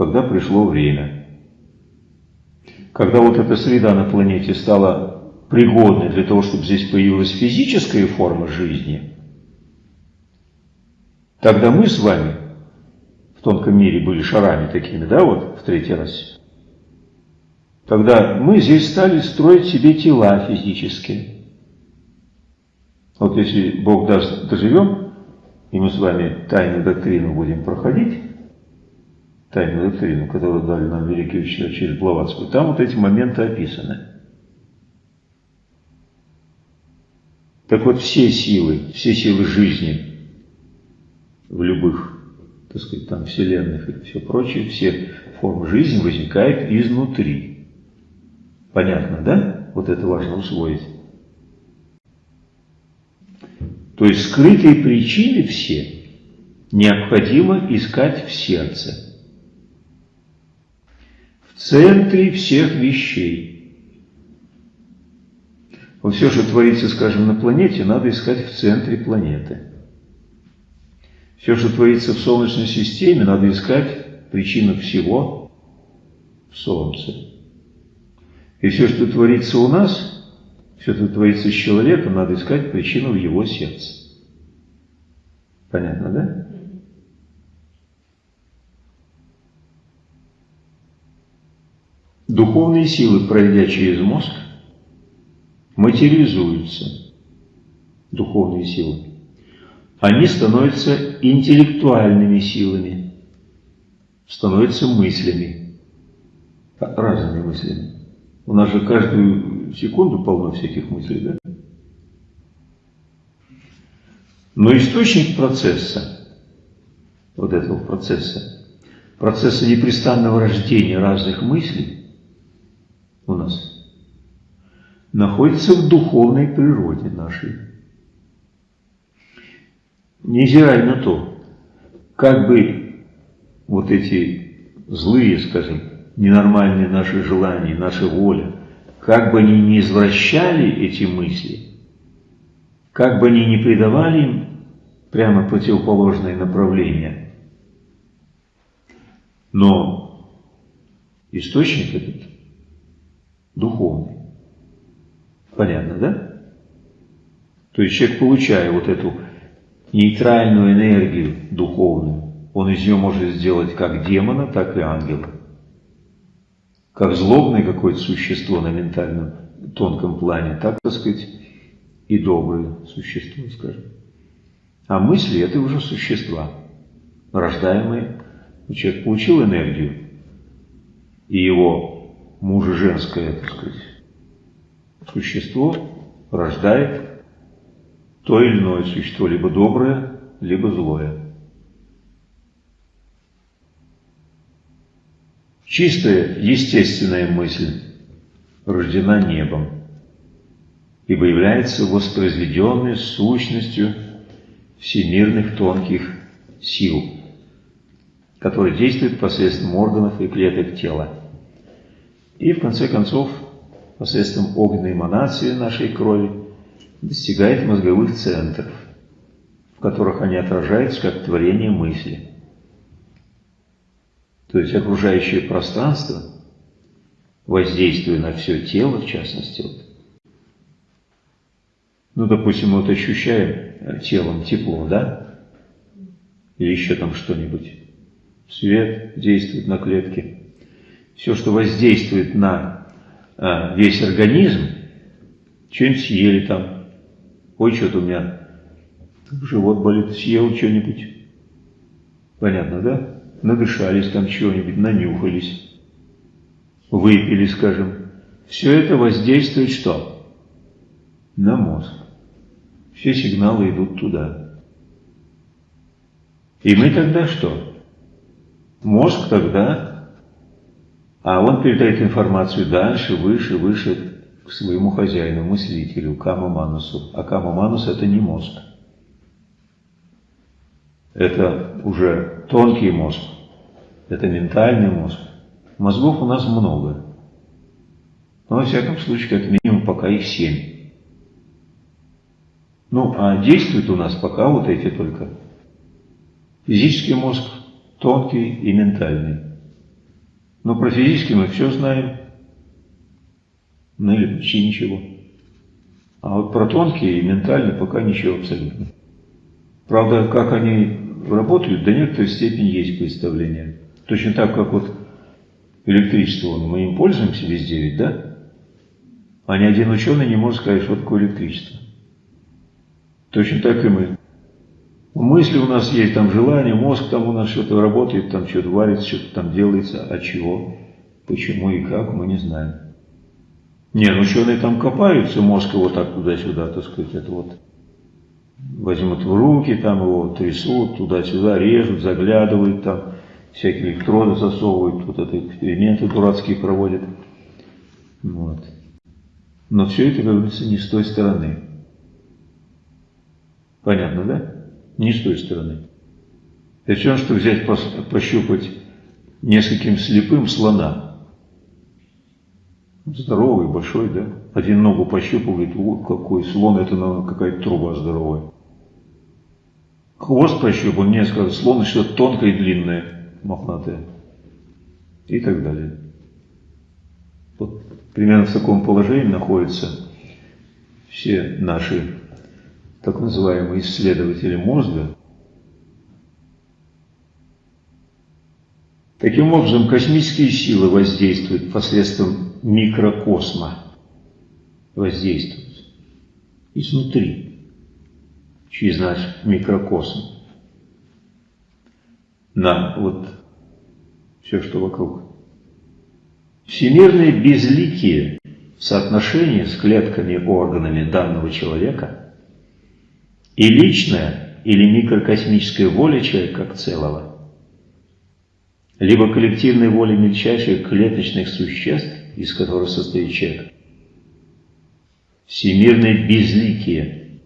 когда пришло время. Когда вот эта среда на планете стала пригодной для того, чтобы здесь появилась физическая форма жизни, тогда мы с вами в тонком мире были шарами такими, да, вот в третий раз. Тогда мы здесь стали строить себе тела физические. Вот если Бог даст, доживем, и мы с вами тайную доктрину будем проходить, тайную доктрину, которую дали нам великие учителя через Блаватскую, там вот эти моменты описаны. Так вот, все силы, все силы жизни в любых так сказать, там, вселенных и все прочее, все формы жизни возникают изнутри. Понятно, да? Вот это важно усвоить. То есть скрытые причины все необходимо искать в сердце. Центре всех вещей. Вот все, что творится, скажем, на планете, надо искать в центре планеты. Все, что творится в Солнечной системе, надо искать причину всего в Солнце. И все, что творится у нас, все, что творится с человеком, надо искать причину в его сердце. Понятно, да? Духовные силы, пройдя через мозг, материализуются. Духовные силы они становятся интеллектуальными силами, становятся мыслями, разными мыслями. У нас же каждую секунду полно всяких мыслей, да? Но источник процесса, вот этого процесса, процесса непрестанного рождения разных мыслей у нас, находится в духовной природе нашей. Невзирая на то, как бы вот эти злые, скажем, ненормальные наши желания, наша воля как бы они ни извращали эти мысли, как бы они ни придавали им прямо противоположное направление, но источник этот духовный. Понятно, да? То есть человек, получая вот эту нейтральную энергию духовную, он из нее может сделать как демона, так и ангела. Как злобное какое-то существо на ментальном тонком плане, так, так сказать, и доброе существо, скажем. А мысли – это уже существа, рождаемые. Человек получил энергию, и его мужа-женское, так сказать, существо рождает то или иное существо, либо доброе, либо злое. Чистая, естественная мысль рождена небом, ибо является воспроизведенной сущностью всемирных тонких сил, которые действуют посредством органов и клеток тела. И в конце концов посредством огненной эманации нашей крови достигает мозговых центров, в которых они отражаются как творение мысли. То есть окружающее пространство, воздействуя на все тело, в частности, вот, ну, допустим, мы вот ощущаем телом тепло, да? Или еще там что-нибудь. Свет действует на клетки. Все, что воздействует на а, весь организм, что-нибудь съели там. Ой, что-то у меня живот болит, съел что-нибудь. Понятно, да? Надышались там чего-нибудь, нанюхались, выпили, скажем. Все это воздействует что? На мозг. Все сигналы идут туда. И мы тогда что? Мозг тогда а он передает информацию дальше, выше, выше к своему хозяину, мыслителю, Кама Манусу. А Кама Манус это не мозг. Это уже тонкий мозг. Это ментальный мозг. Мозгов у нас много. Но, во всяком случае, как минимум, пока их семь. Ну, а действует у нас пока вот эти только. Физический мозг, тонкий и ментальный. Но про физический мы все знаем. Ну или почти ничего. А вот про тонкие и ментальные пока ничего абсолютно. Правда, как они работают, до некоторой степени есть представление. Точно так, как вот электричество, мы им пользуемся везде ведь, да? А ни один ученый не может сказать, что такое электричество. Точно так и мы. Мысли у нас есть, там желание, мозг там у нас что-то работает, там что-то варится, что-то там делается, а чего, почему и как, мы не знаем. Не, ну ученые там копаются, мозг его так туда-сюда, так сказать, это вот возьмут в руки, там его трясут, туда-сюда режут, заглядывают там, всякие электроды засовывают, вот это эксперименты дурацкие проводят. Вот. Но все это, как говорится, не с той стороны. Понятно, да? Не с той стороны. Это все, что взять, пощупать нескольким слепым слона. Здоровый, большой, да? Один ногу пощупал, говорит, вот какой слон, это какая-то труба здоровая. Хвост пощупал, мне сказал, слон что-то тонкое и длинное, мохнатое. И так далее. Вот примерно в таком положении находятся все наши так называемые исследователи мозга. Таким образом, космические силы воздействуют посредством микрокосма, воздействуют изнутри, через наш микрокосм, на вот все, что вокруг. Всемирное безликие в соотношении с клетками и органами данного человека – и личная или микрокосмическая воля человека как целого, либо коллективная воля мельчайших клеточных существ, из которых состоит человек, всемирное безликие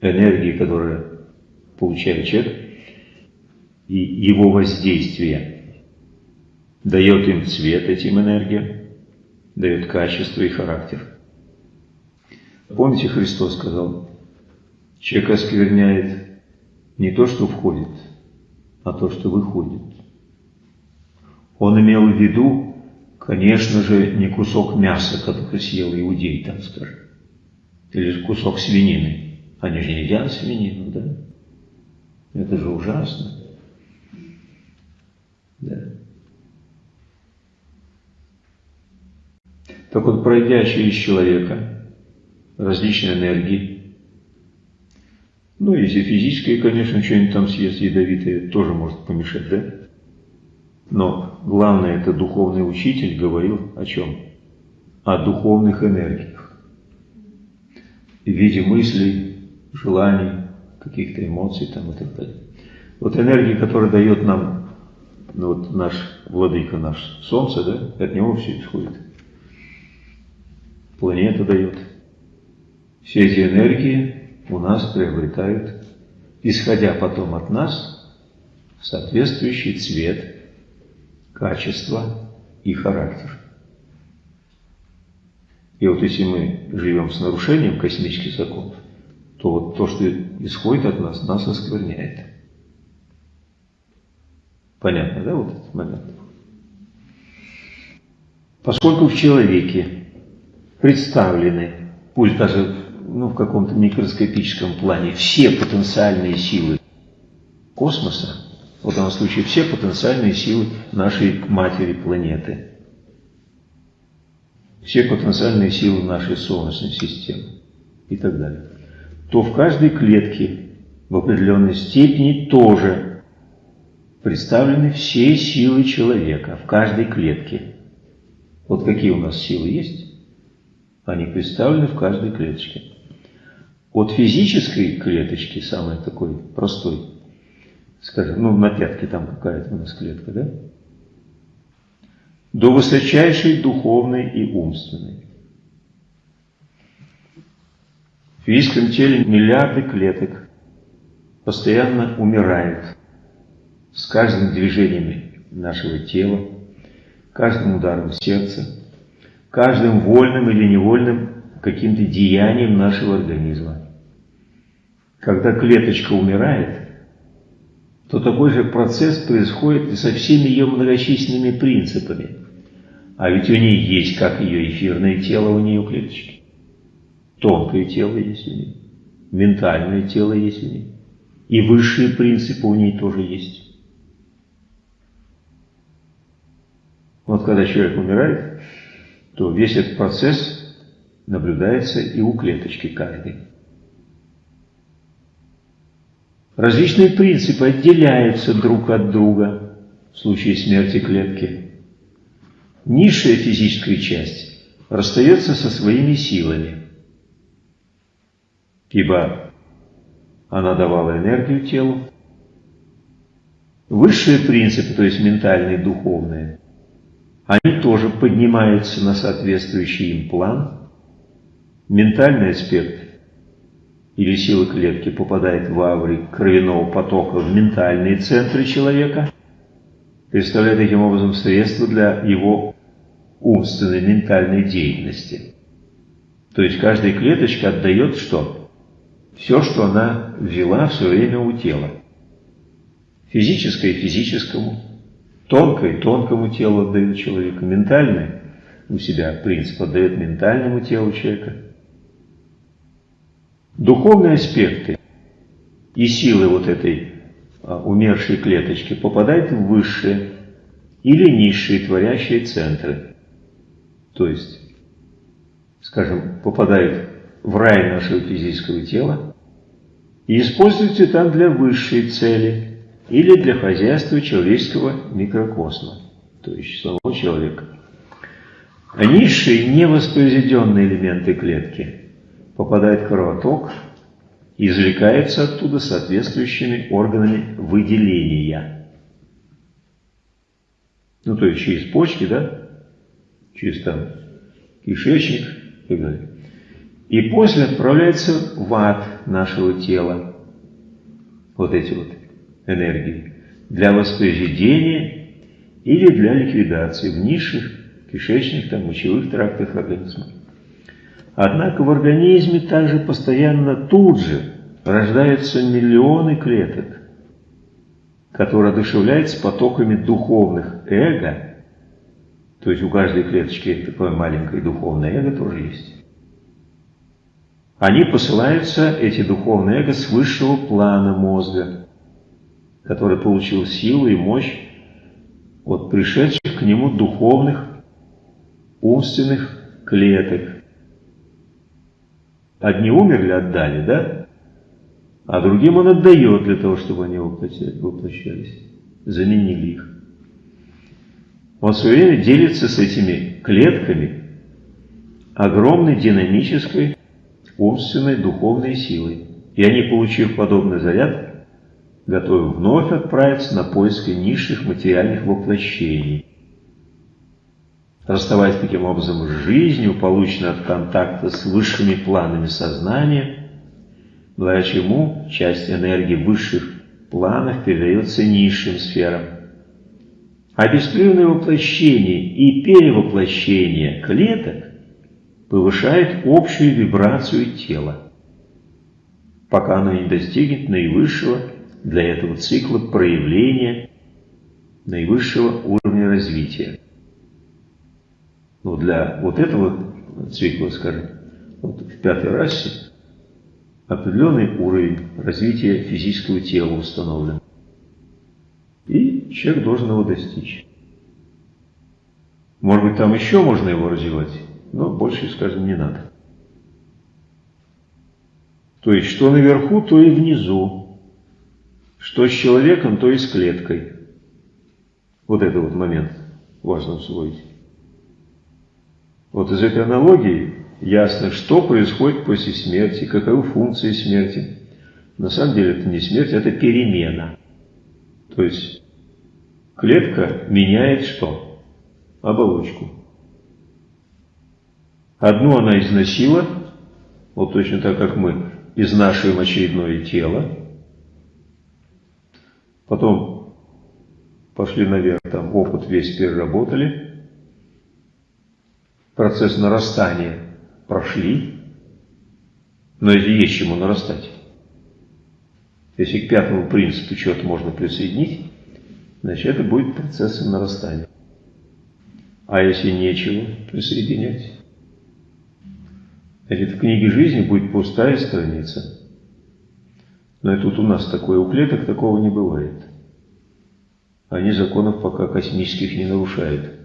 энергии, которые получает человек, и его воздействие дает им цвет этим энергиям, дает качество и характер. Помните, Христос сказал, человек оскверняет не то, что входит, а то, что выходит. Он имел в виду, конечно же, не кусок мяса, который съел иудей, там скажем, или кусок свинины. Они же не едят свинину, да? Это же ужасно. Да. Так вот, пройдя через человека различные энергии, ну, если физическое, конечно, что-нибудь там съест ядовитое, тоже может помешать, да? Но главное, это духовный учитель говорил о чем? О духовных энергиях. В виде мыслей, желаний, каких-то эмоций там и так далее. Вот энергия, которая дает нам ну, вот наш владыка, наш Солнце, да, от него все исходит. Планета дает. Все эти энергии у нас приобретают, исходя потом от нас, соответствующий цвет, качество и характер. И вот если мы живем с нарушением космических законов, то вот то, что исходит от нас, нас оскверняет. Понятно, да, вот этот момент? Поскольку в человеке представлены, пусть даже ну, в каком-то микроскопическом плане, все потенциальные силы космоса, в данном случае все потенциальные силы нашей матери планеты, все потенциальные силы нашей Солнечной системы и так далее то в каждой клетке в определенной степени тоже представлены все силы человека в каждой клетке. Вот какие у нас силы есть? Они представлены в каждой клеточке. От физической клеточки, самой такой простой, скажем, ну на пятке там какая-то у нас клетка, да? До высочайшей духовной и умственной. В физическом теле миллиарды клеток постоянно умирают с каждым движением нашего тела, каждым ударом сердца, каждым вольным или невольным каким-то деянием нашего организма. Когда клеточка умирает, то такой же процесс происходит и со всеми ее многочисленными принципами. А ведь у нее есть как ее эфирное тело, у нее клеточки. Тонкое тело есть у ней, ментальное тело есть у ней. И высшие принципы у ней тоже есть. Вот когда человек умирает, то весь этот процесс наблюдается и у клеточки каждой. Различные принципы отделяются друг от друга в случае смерти клетки. Низшая физическая часть расстается со своими силами ибо она давала энергию телу. Высшие принципы, то есть ментальные, духовные, они тоже поднимаются на соответствующий им план. Ментальный аспект или сила клетки попадает в аври кровяного потока в ментальные центры человека, представляя таким образом средства для его умственной ментальной деятельности. То есть каждая клеточка отдает что? все, что она взяла в свое время у тела. Физическое физическому, тонкое тонкому телу отдает человека, ментальное у себя принцип отдает ментальному телу человека. Духовные аспекты и силы вот этой а, умершей клеточки попадают в высшие или низшие творящие центры. То есть, скажем, попадают в рай нашего физического тела и используется там для высшей цели или для хозяйства человеческого микрокосма, то есть самого человека. А низшие невоспроизведенные элементы клетки попадают в кровоток и извлекаются оттуда соответствующими органами выделения. Ну, то есть через почки, да, через там кишечник и так далее. И после отправляется в ад нашего тела. Вот эти вот энергии. Для воспроизведения или для ликвидации в низших кишечных, там, мочевых трактах организма. Однако в организме также постоянно тут же рождаются миллионы клеток, которые одушевляются потоками духовных эго, то есть у каждой клеточки такое маленькое духовное эго тоже есть. Они посылаются, эти духовные эго, с высшего плана мозга, который получил силу и мощь от пришедших к нему духовных, умственных клеток. Одни умерли, отдали, да? А другим он отдает для того, чтобы они воплощались, заменили их. Он все время делится с этими клетками огромной динамической, умственной, духовной силой. И они, получив подобный заряд, готовы вновь отправиться на поиски низших материальных воплощений. Расставаясь таким образом с жизнью, полученной от контакта с высшими планами сознания, благодаря чему часть энергии высших планов передается низшим сферам. А беспрерывное воплощение и перевоплощение клеток повышает общую вибрацию тела, пока оно не достигнет наивысшего для этого цикла проявления наивысшего уровня развития. Ну, для вот этого цикла, скажем, вот в пятой расе определенный уровень развития физического тела установлен. И человек должен его достичь. Может быть, там еще можно его развивать, но больше, скажем, не надо. То есть, что наверху, то и внизу. Что с человеком, то и с клеткой. Вот это вот момент важно усвоить. Вот из этой аналогии ясно, что происходит после смерти, каковы функции смерти. На самом деле это не смерть, это перемена. То есть клетка меняет что? Оболочку. Одну она износила, вот точно так, как мы изнашиваем очередное тело, Потом пошли наверх, там опыт весь переработали, процесс нарастания прошли, но это есть чему нарастать. Если к пятому принципу что-то можно присоединить, значит это будет процессом нарастания. А если нечего присоединять? Значит, в книге жизни будет пустая страница – но и тут у нас такое, у клеток такого не бывает. Они законов пока космических не нарушают.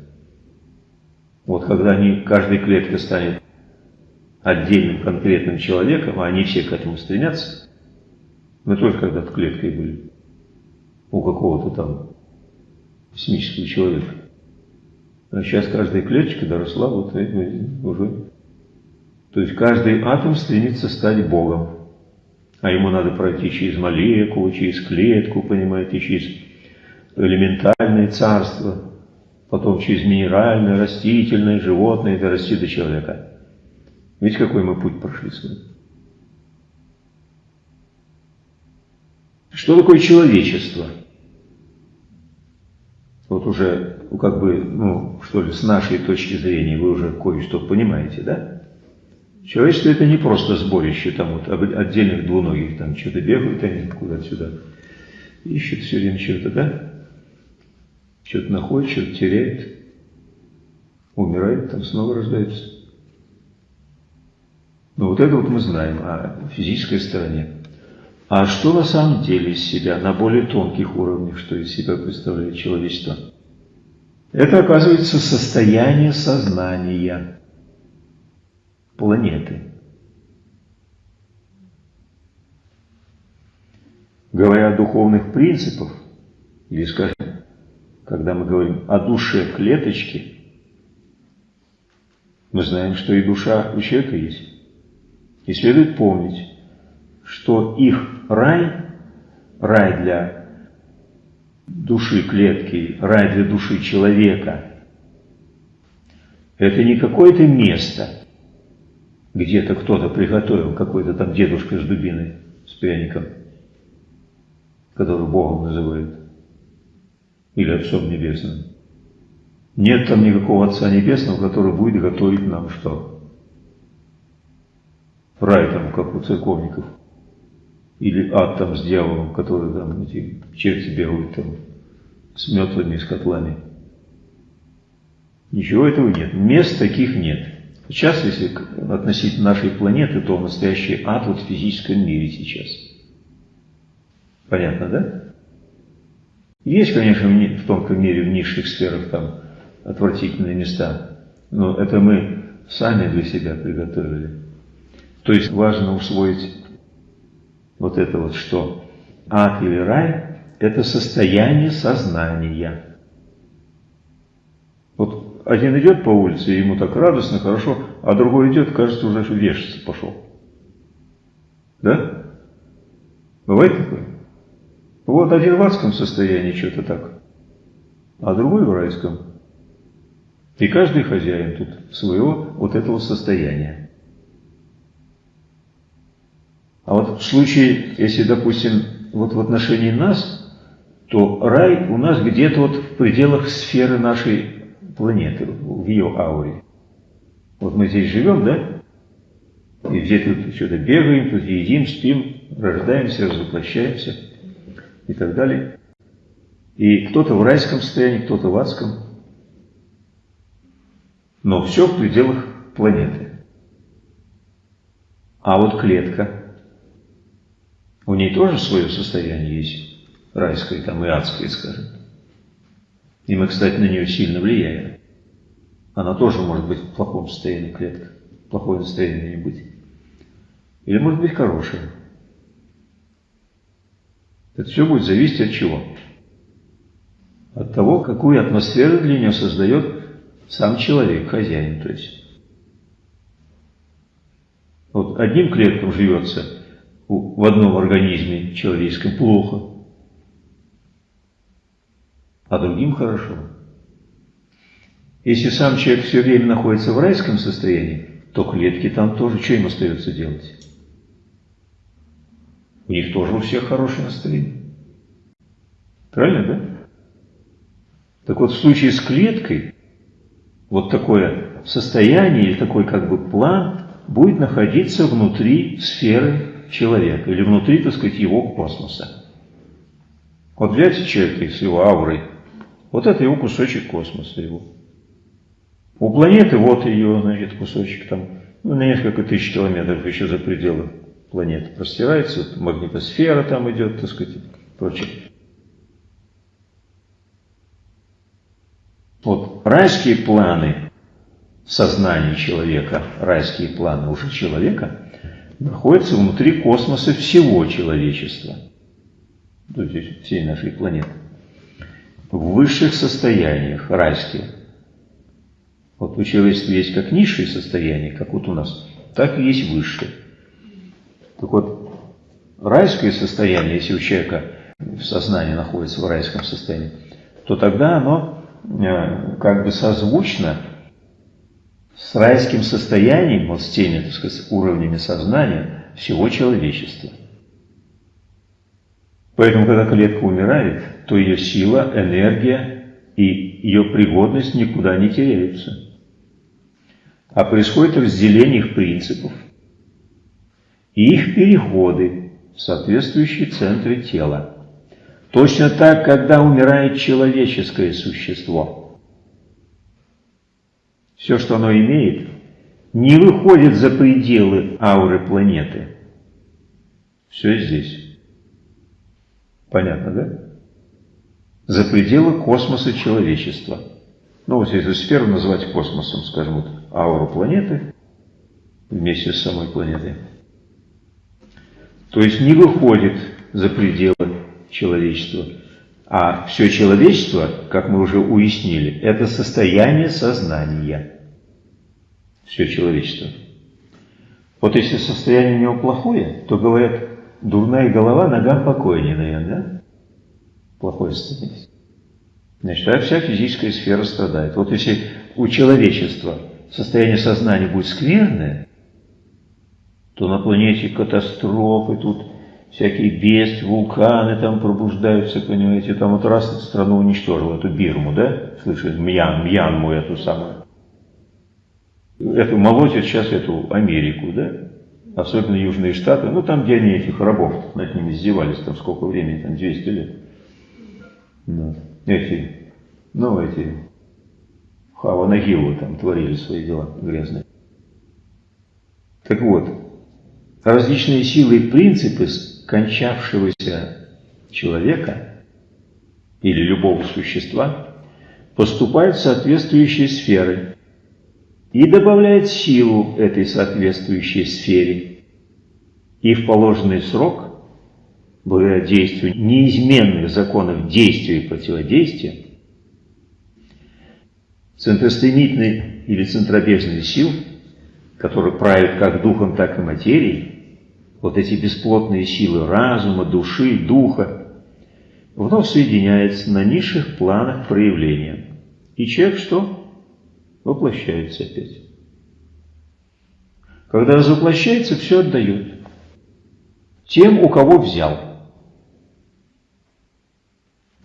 Вот когда они, каждая клетка станет отдельным конкретным человеком, а они все к этому стремятся, мы тоже когда-то клеткой были у какого-то там космического человека. А сейчас каждая клеточка доросла вот уже. То есть каждый атом стремится стать Богом а ему надо пройти через молекулу, через клетку, понимаете, через элементальное царство, потом через минеральное, растительное, животное, дорасти до человека. Видите, какой мы путь прошли с вами? Что такое человечество? Вот уже, ну, как бы, ну, что ли, с нашей точки зрения вы уже кое-что понимаете, да? Человечество это не просто сборище там вот отдельных двуногих, там что-то бегают они куда-то сюда, ищут все время что-то, да? Что-то находят, что-то теряют, умирает, там снова рождается. Но вот это вот мы знаем о физической стороне. А что на самом деле из себя, на более тонких уровнях, что из себя представляет человечество? Это, оказывается, состояние сознания планеты. Говоря о духовных принципах, или, скажем, когда мы говорим о душе клеточки, мы знаем, что и душа у человека есть. И следует помнить, что их рай, рай для души клетки, рай для души человека, это не какое-то место, где-то кто-то приготовил, какой-то там дедушка с дубиной, с пряником, который Богом называют, или Отцом Небесным. Нет там никакого Отца Небесного, который будет готовить нам что? Рай там, как у церковников. Или ад там с дьяволом, который там эти черти бегают там с метлами и с котлами. Ничего этого нет. Мест таких нет. Сейчас, если относить нашей планеты, то настоящий ад вот в физическом мире сейчас. Понятно, да? Есть, конечно, в тонком мире, в низших сферах там отвратительные места, но это мы сами для себя приготовили. То есть важно усвоить вот это вот, что ад или рай – это состояние сознания. Вот один идет по улице, ему так радостно, хорошо, а другой идет, кажется, уже вешаться пошел. Да? Бывает такое? Вот один в адском состоянии что-то так, а другой в райском. И каждый хозяин тут своего вот этого состояния. А вот в случае, если, допустим, вот в отношении нас, то рай у нас где-то вот в пределах сферы нашей планеты, в ее ауре. Вот мы здесь живем, да? И где-то что-то бегаем, тут едим, спим, рождаемся, развоплощаемся и так далее. И кто-то в райском состоянии, кто-то в адском. Но все в пределах планеты. А вот клетка, у ней тоже свое состояние есть, райское там и адское, скажем. И мы, кстати, на нее сильно влияем. Она тоже может быть в плохом состоянии клетка, плохое настроение не быть. Или может быть хорошее. Это все будет зависеть от чего? От того, какую атмосферу для нее создает сам человек, хозяин, то есть. Вот одним клеткам живется в одном организме человеческом плохо, а другим хорошо. Если сам человек все время находится в райском состоянии, то клетки там тоже, что им остается делать? У них тоже у всех хорошее настроение. Правильно, да? Так вот, в случае с клеткой, вот такое состояние или такой как бы план будет находиться внутри сферы человека или внутри, так сказать, его космоса. Вот взять человека с его аурой, вот это его кусочек космоса его. У планеты вот ее, значит, кусочек там, ну, на несколько тысяч километров еще за пределы планеты простирается, вот магнитосфера там идет, так сказать, прочее. Вот райские планы сознания человека, райские планы уже человека, находятся внутри космоса всего человечества, то есть всей нашей планеты, в высших состояниях райские. Вот у человечества есть как низшие состояния, как вот у нас, так и есть высшие. Так вот, райское состояние, если у человека в сознании находится в райском состоянии, то тогда оно э, как бы созвучно с райским состоянием, вот с теми, так сказать, уровнями сознания всего человечества. Поэтому, когда клетка умирает, то ее сила, энергия и ее пригодность никуда не теряются. А происходит разделение их принципов – и их переходы в соответствующие центры тела. Точно так, когда умирает человеческое существо. Все, что оно имеет, не выходит за пределы ауры планеты. Все здесь. Понятно, да? За пределы космоса человечества. Ну, вот если сферу назвать космосом, скажем, вот ауру планеты вместе с самой планетой – то есть не выходит за пределы человечества. А все человечество, как мы уже уяснили, это состояние сознания. Все человечество. Вот если состояние у него плохое, то говорят, дурная голова ногам покойнее, наверное, да? Плохое состояние. Значит, а вся физическая сфера страдает. Вот если у человечества состояние сознания будет скверное, то на планете катастрофы тут, всякие бест, вулканы там пробуждаются, понимаете, там вот раз страну уничтожил, эту Бирму, да, слышали, Мьян, Мьянму эту самую. Эту молотят сейчас эту Америку, да, особенно Южные Штаты, ну там, где они этих рабов над ними издевались, там сколько времени, там 200 лет. Ну, эти, ну эти, Хава Нагилу там творили свои дела грязные. Так вот, различные силы и принципы кончавшегося человека или любого существа поступают в соответствующие сферы и добавляют силу этой соответствующей сфере. И в положенный срок, благодаря действию неизменных законов действия и противодействия, центростремительной или центробежной сил, которые правят как духом, так и материей, вот эти бесплотные силы разума, души, духа, вновь соединяются на низших планах проявления. И человек что? Воплощается опять. Когда воплощается, все отдает. Тем, у кого взял.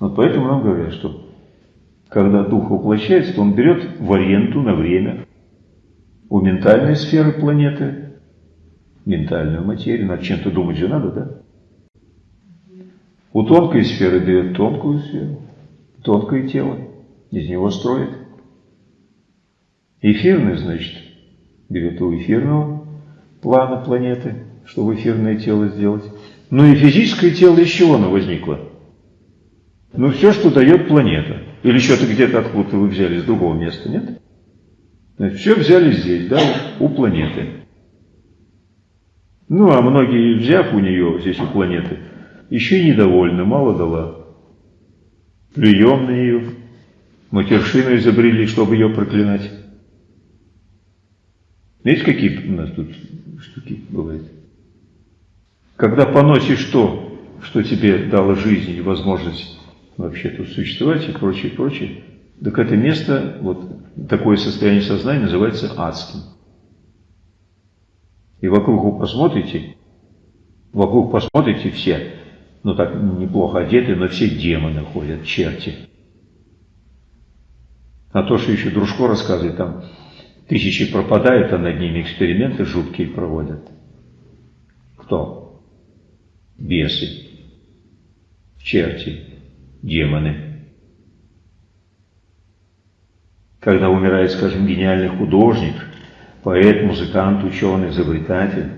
Вот поэтому нам говорят, что когда дух воплощается, то он берет в аренду на время у ментальной сферы планеты ментальную материю, над чем-то думать же надо, да? У тонкой сферы берет тонкую сферу, тонкое тело, из него строит. Эфирный, значит, берет у эфирного плана планеты, чтобы эфирное тело сделать. Ну и физическое тело из чего оно возникло? Ну все, что дает планета. Или что-то где-то откуда-то вы взяли, с другого места, нет? Значит, все взяли здесь, да, у планеты. Ну, а многие, взяв у нее здесь у планеты, еще и недовольны, мало дала. Плюем на нее, матершину изобрели, чтобы ее проклинать. Видите, какие у нас тут штуки бывают? Когда поносишь то, что тебе дало жизнь и возможность вообще тут существовать и прочее, прочее, так это место, вот такое состояние сознания называется адским. И вокруг вы посмотрите, вокруг посмотрите все, ну так неплохо одеты, но все демоны ходят, черти. А то, что еще Дружко рассказывает, там тысячи пропадают, а над ними эксперименты жуткие проводят. Кто? Бесы, черти, демоны. Когда умирает, скажем, гениальный художник – поэт, музыкант, ученый, изобретатель,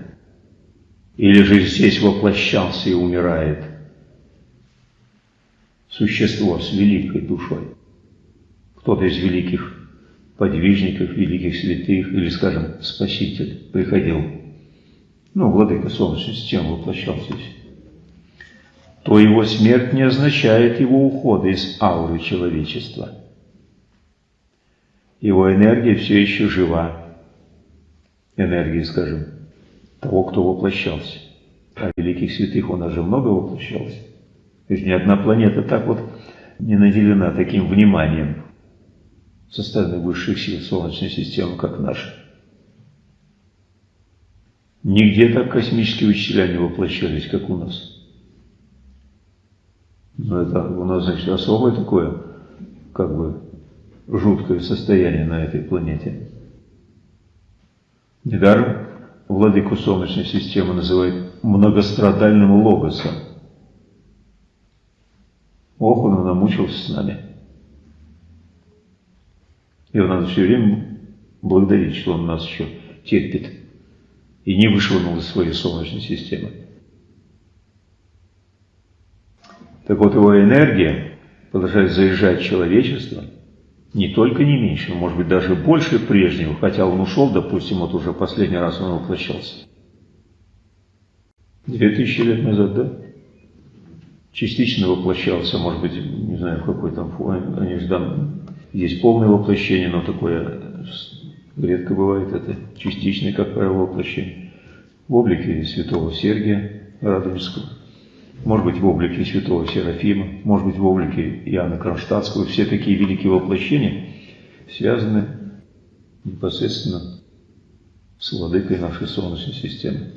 или же здесь воплощался и умирает существо с великой душой. Кто-то из великих подвижников, великих святых, или, скажем, Спаситель приходил, ну, владыка Солнечной системы воплощался здесь, то его смерть не означает его ухода из ауры человечества. Его энергия все еще жива, энергии, скажем, того, кто воплощался. А великих святых у нас же много воплощалось. То есть ни одна планета так вот не наделена таким вниманием со стороны высших сил Солнечной системы, как наша. Нигде так космические учителя не воплощались, как у нас. Но это у нас, значит, особое такое, как бы, жуткое состояние на этой планете. Недаром владыку Солнечной системы называют многострадальным логосом. Ох, он намучился с нами. Его надо все время благодарить, что он нас еще терпит и не вышвырнул из своей Солнечной системы. Так вот, его энергия продолжает заезжать человечество – не только не меньше, но может быть даже больше прежнего, хотя он ушел, допустим, вот уже последний раз он воплощался. Две тысячи лет назад, да? Частично воплощался, может быть, не знаю, в какой там форме, они есть полное воплощение, но такое редко бывает, это частичное, как правило, воплощение. В облике святого Сергия Радонежского может быть в облике святого Серафима, может быть в облике Иоанна Кронштадтского. Все такие великие воплощения связаны непосредственно с владыкой нашей Солнечной системы.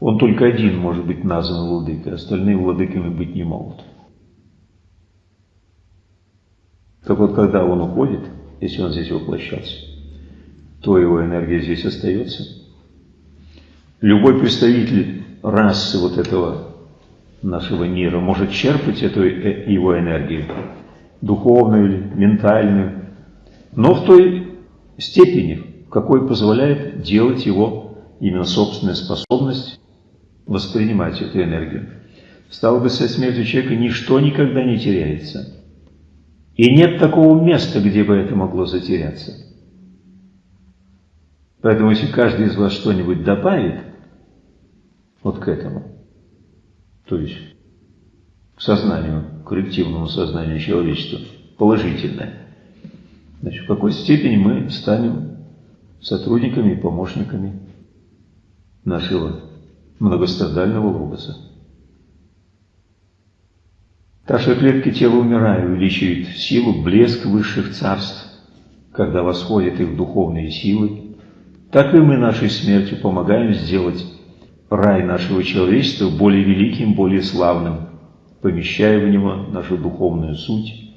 Он только один может быть назван владыкой, остальные владыками быть не могут. Так вот, когда он уходит, если он здесь воплощался, то его энергия здесь остается. Любой представитель расы вот этого нашего мира может черпать эту э, его энергию, духовную или ментальную, но в той степени, в какой позволяет делать его именно собственная способность воспринимать эту энергию. Стало быть, со смертью человека ничто никогда не теряется. И нет такого места, где бы это могло затеряться. Поэтому, если каждый из вас что-нибудь добавит вот к этому, то есть к сознанию, к коллективному сознанию человечества, положительное, значит, в какой степени мы станем сотрудниками и помощниками нашего многострадального логоса. Что клетки тела умирая увеличивают силу, блеск высших царств, когда восходят их духовные силы, так и мы нашей смертью помогаем сделать рай нашего человечества более великим, более славным, помещая в него нашу духовную суть.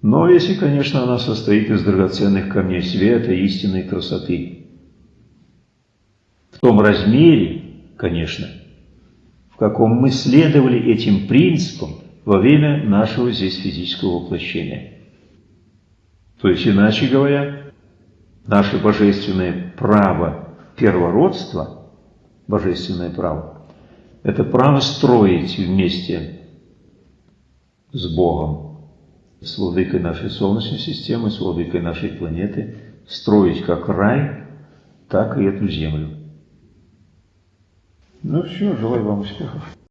Но если, конечно, она состоит из драгоценных камней света, истинной красоты. В том размере, конечно, в каком мы следовали этим принципам во время нашего здесь физического воплощения. То есть, иначе говоря, наше божественное право первородства – божественное право. Это право строить вместе с Богом, с владыкой нашей Солнечной системы, с владыкой нашей планеты, строить как рай, так и эту землю. Ну все, желаю вам успехов.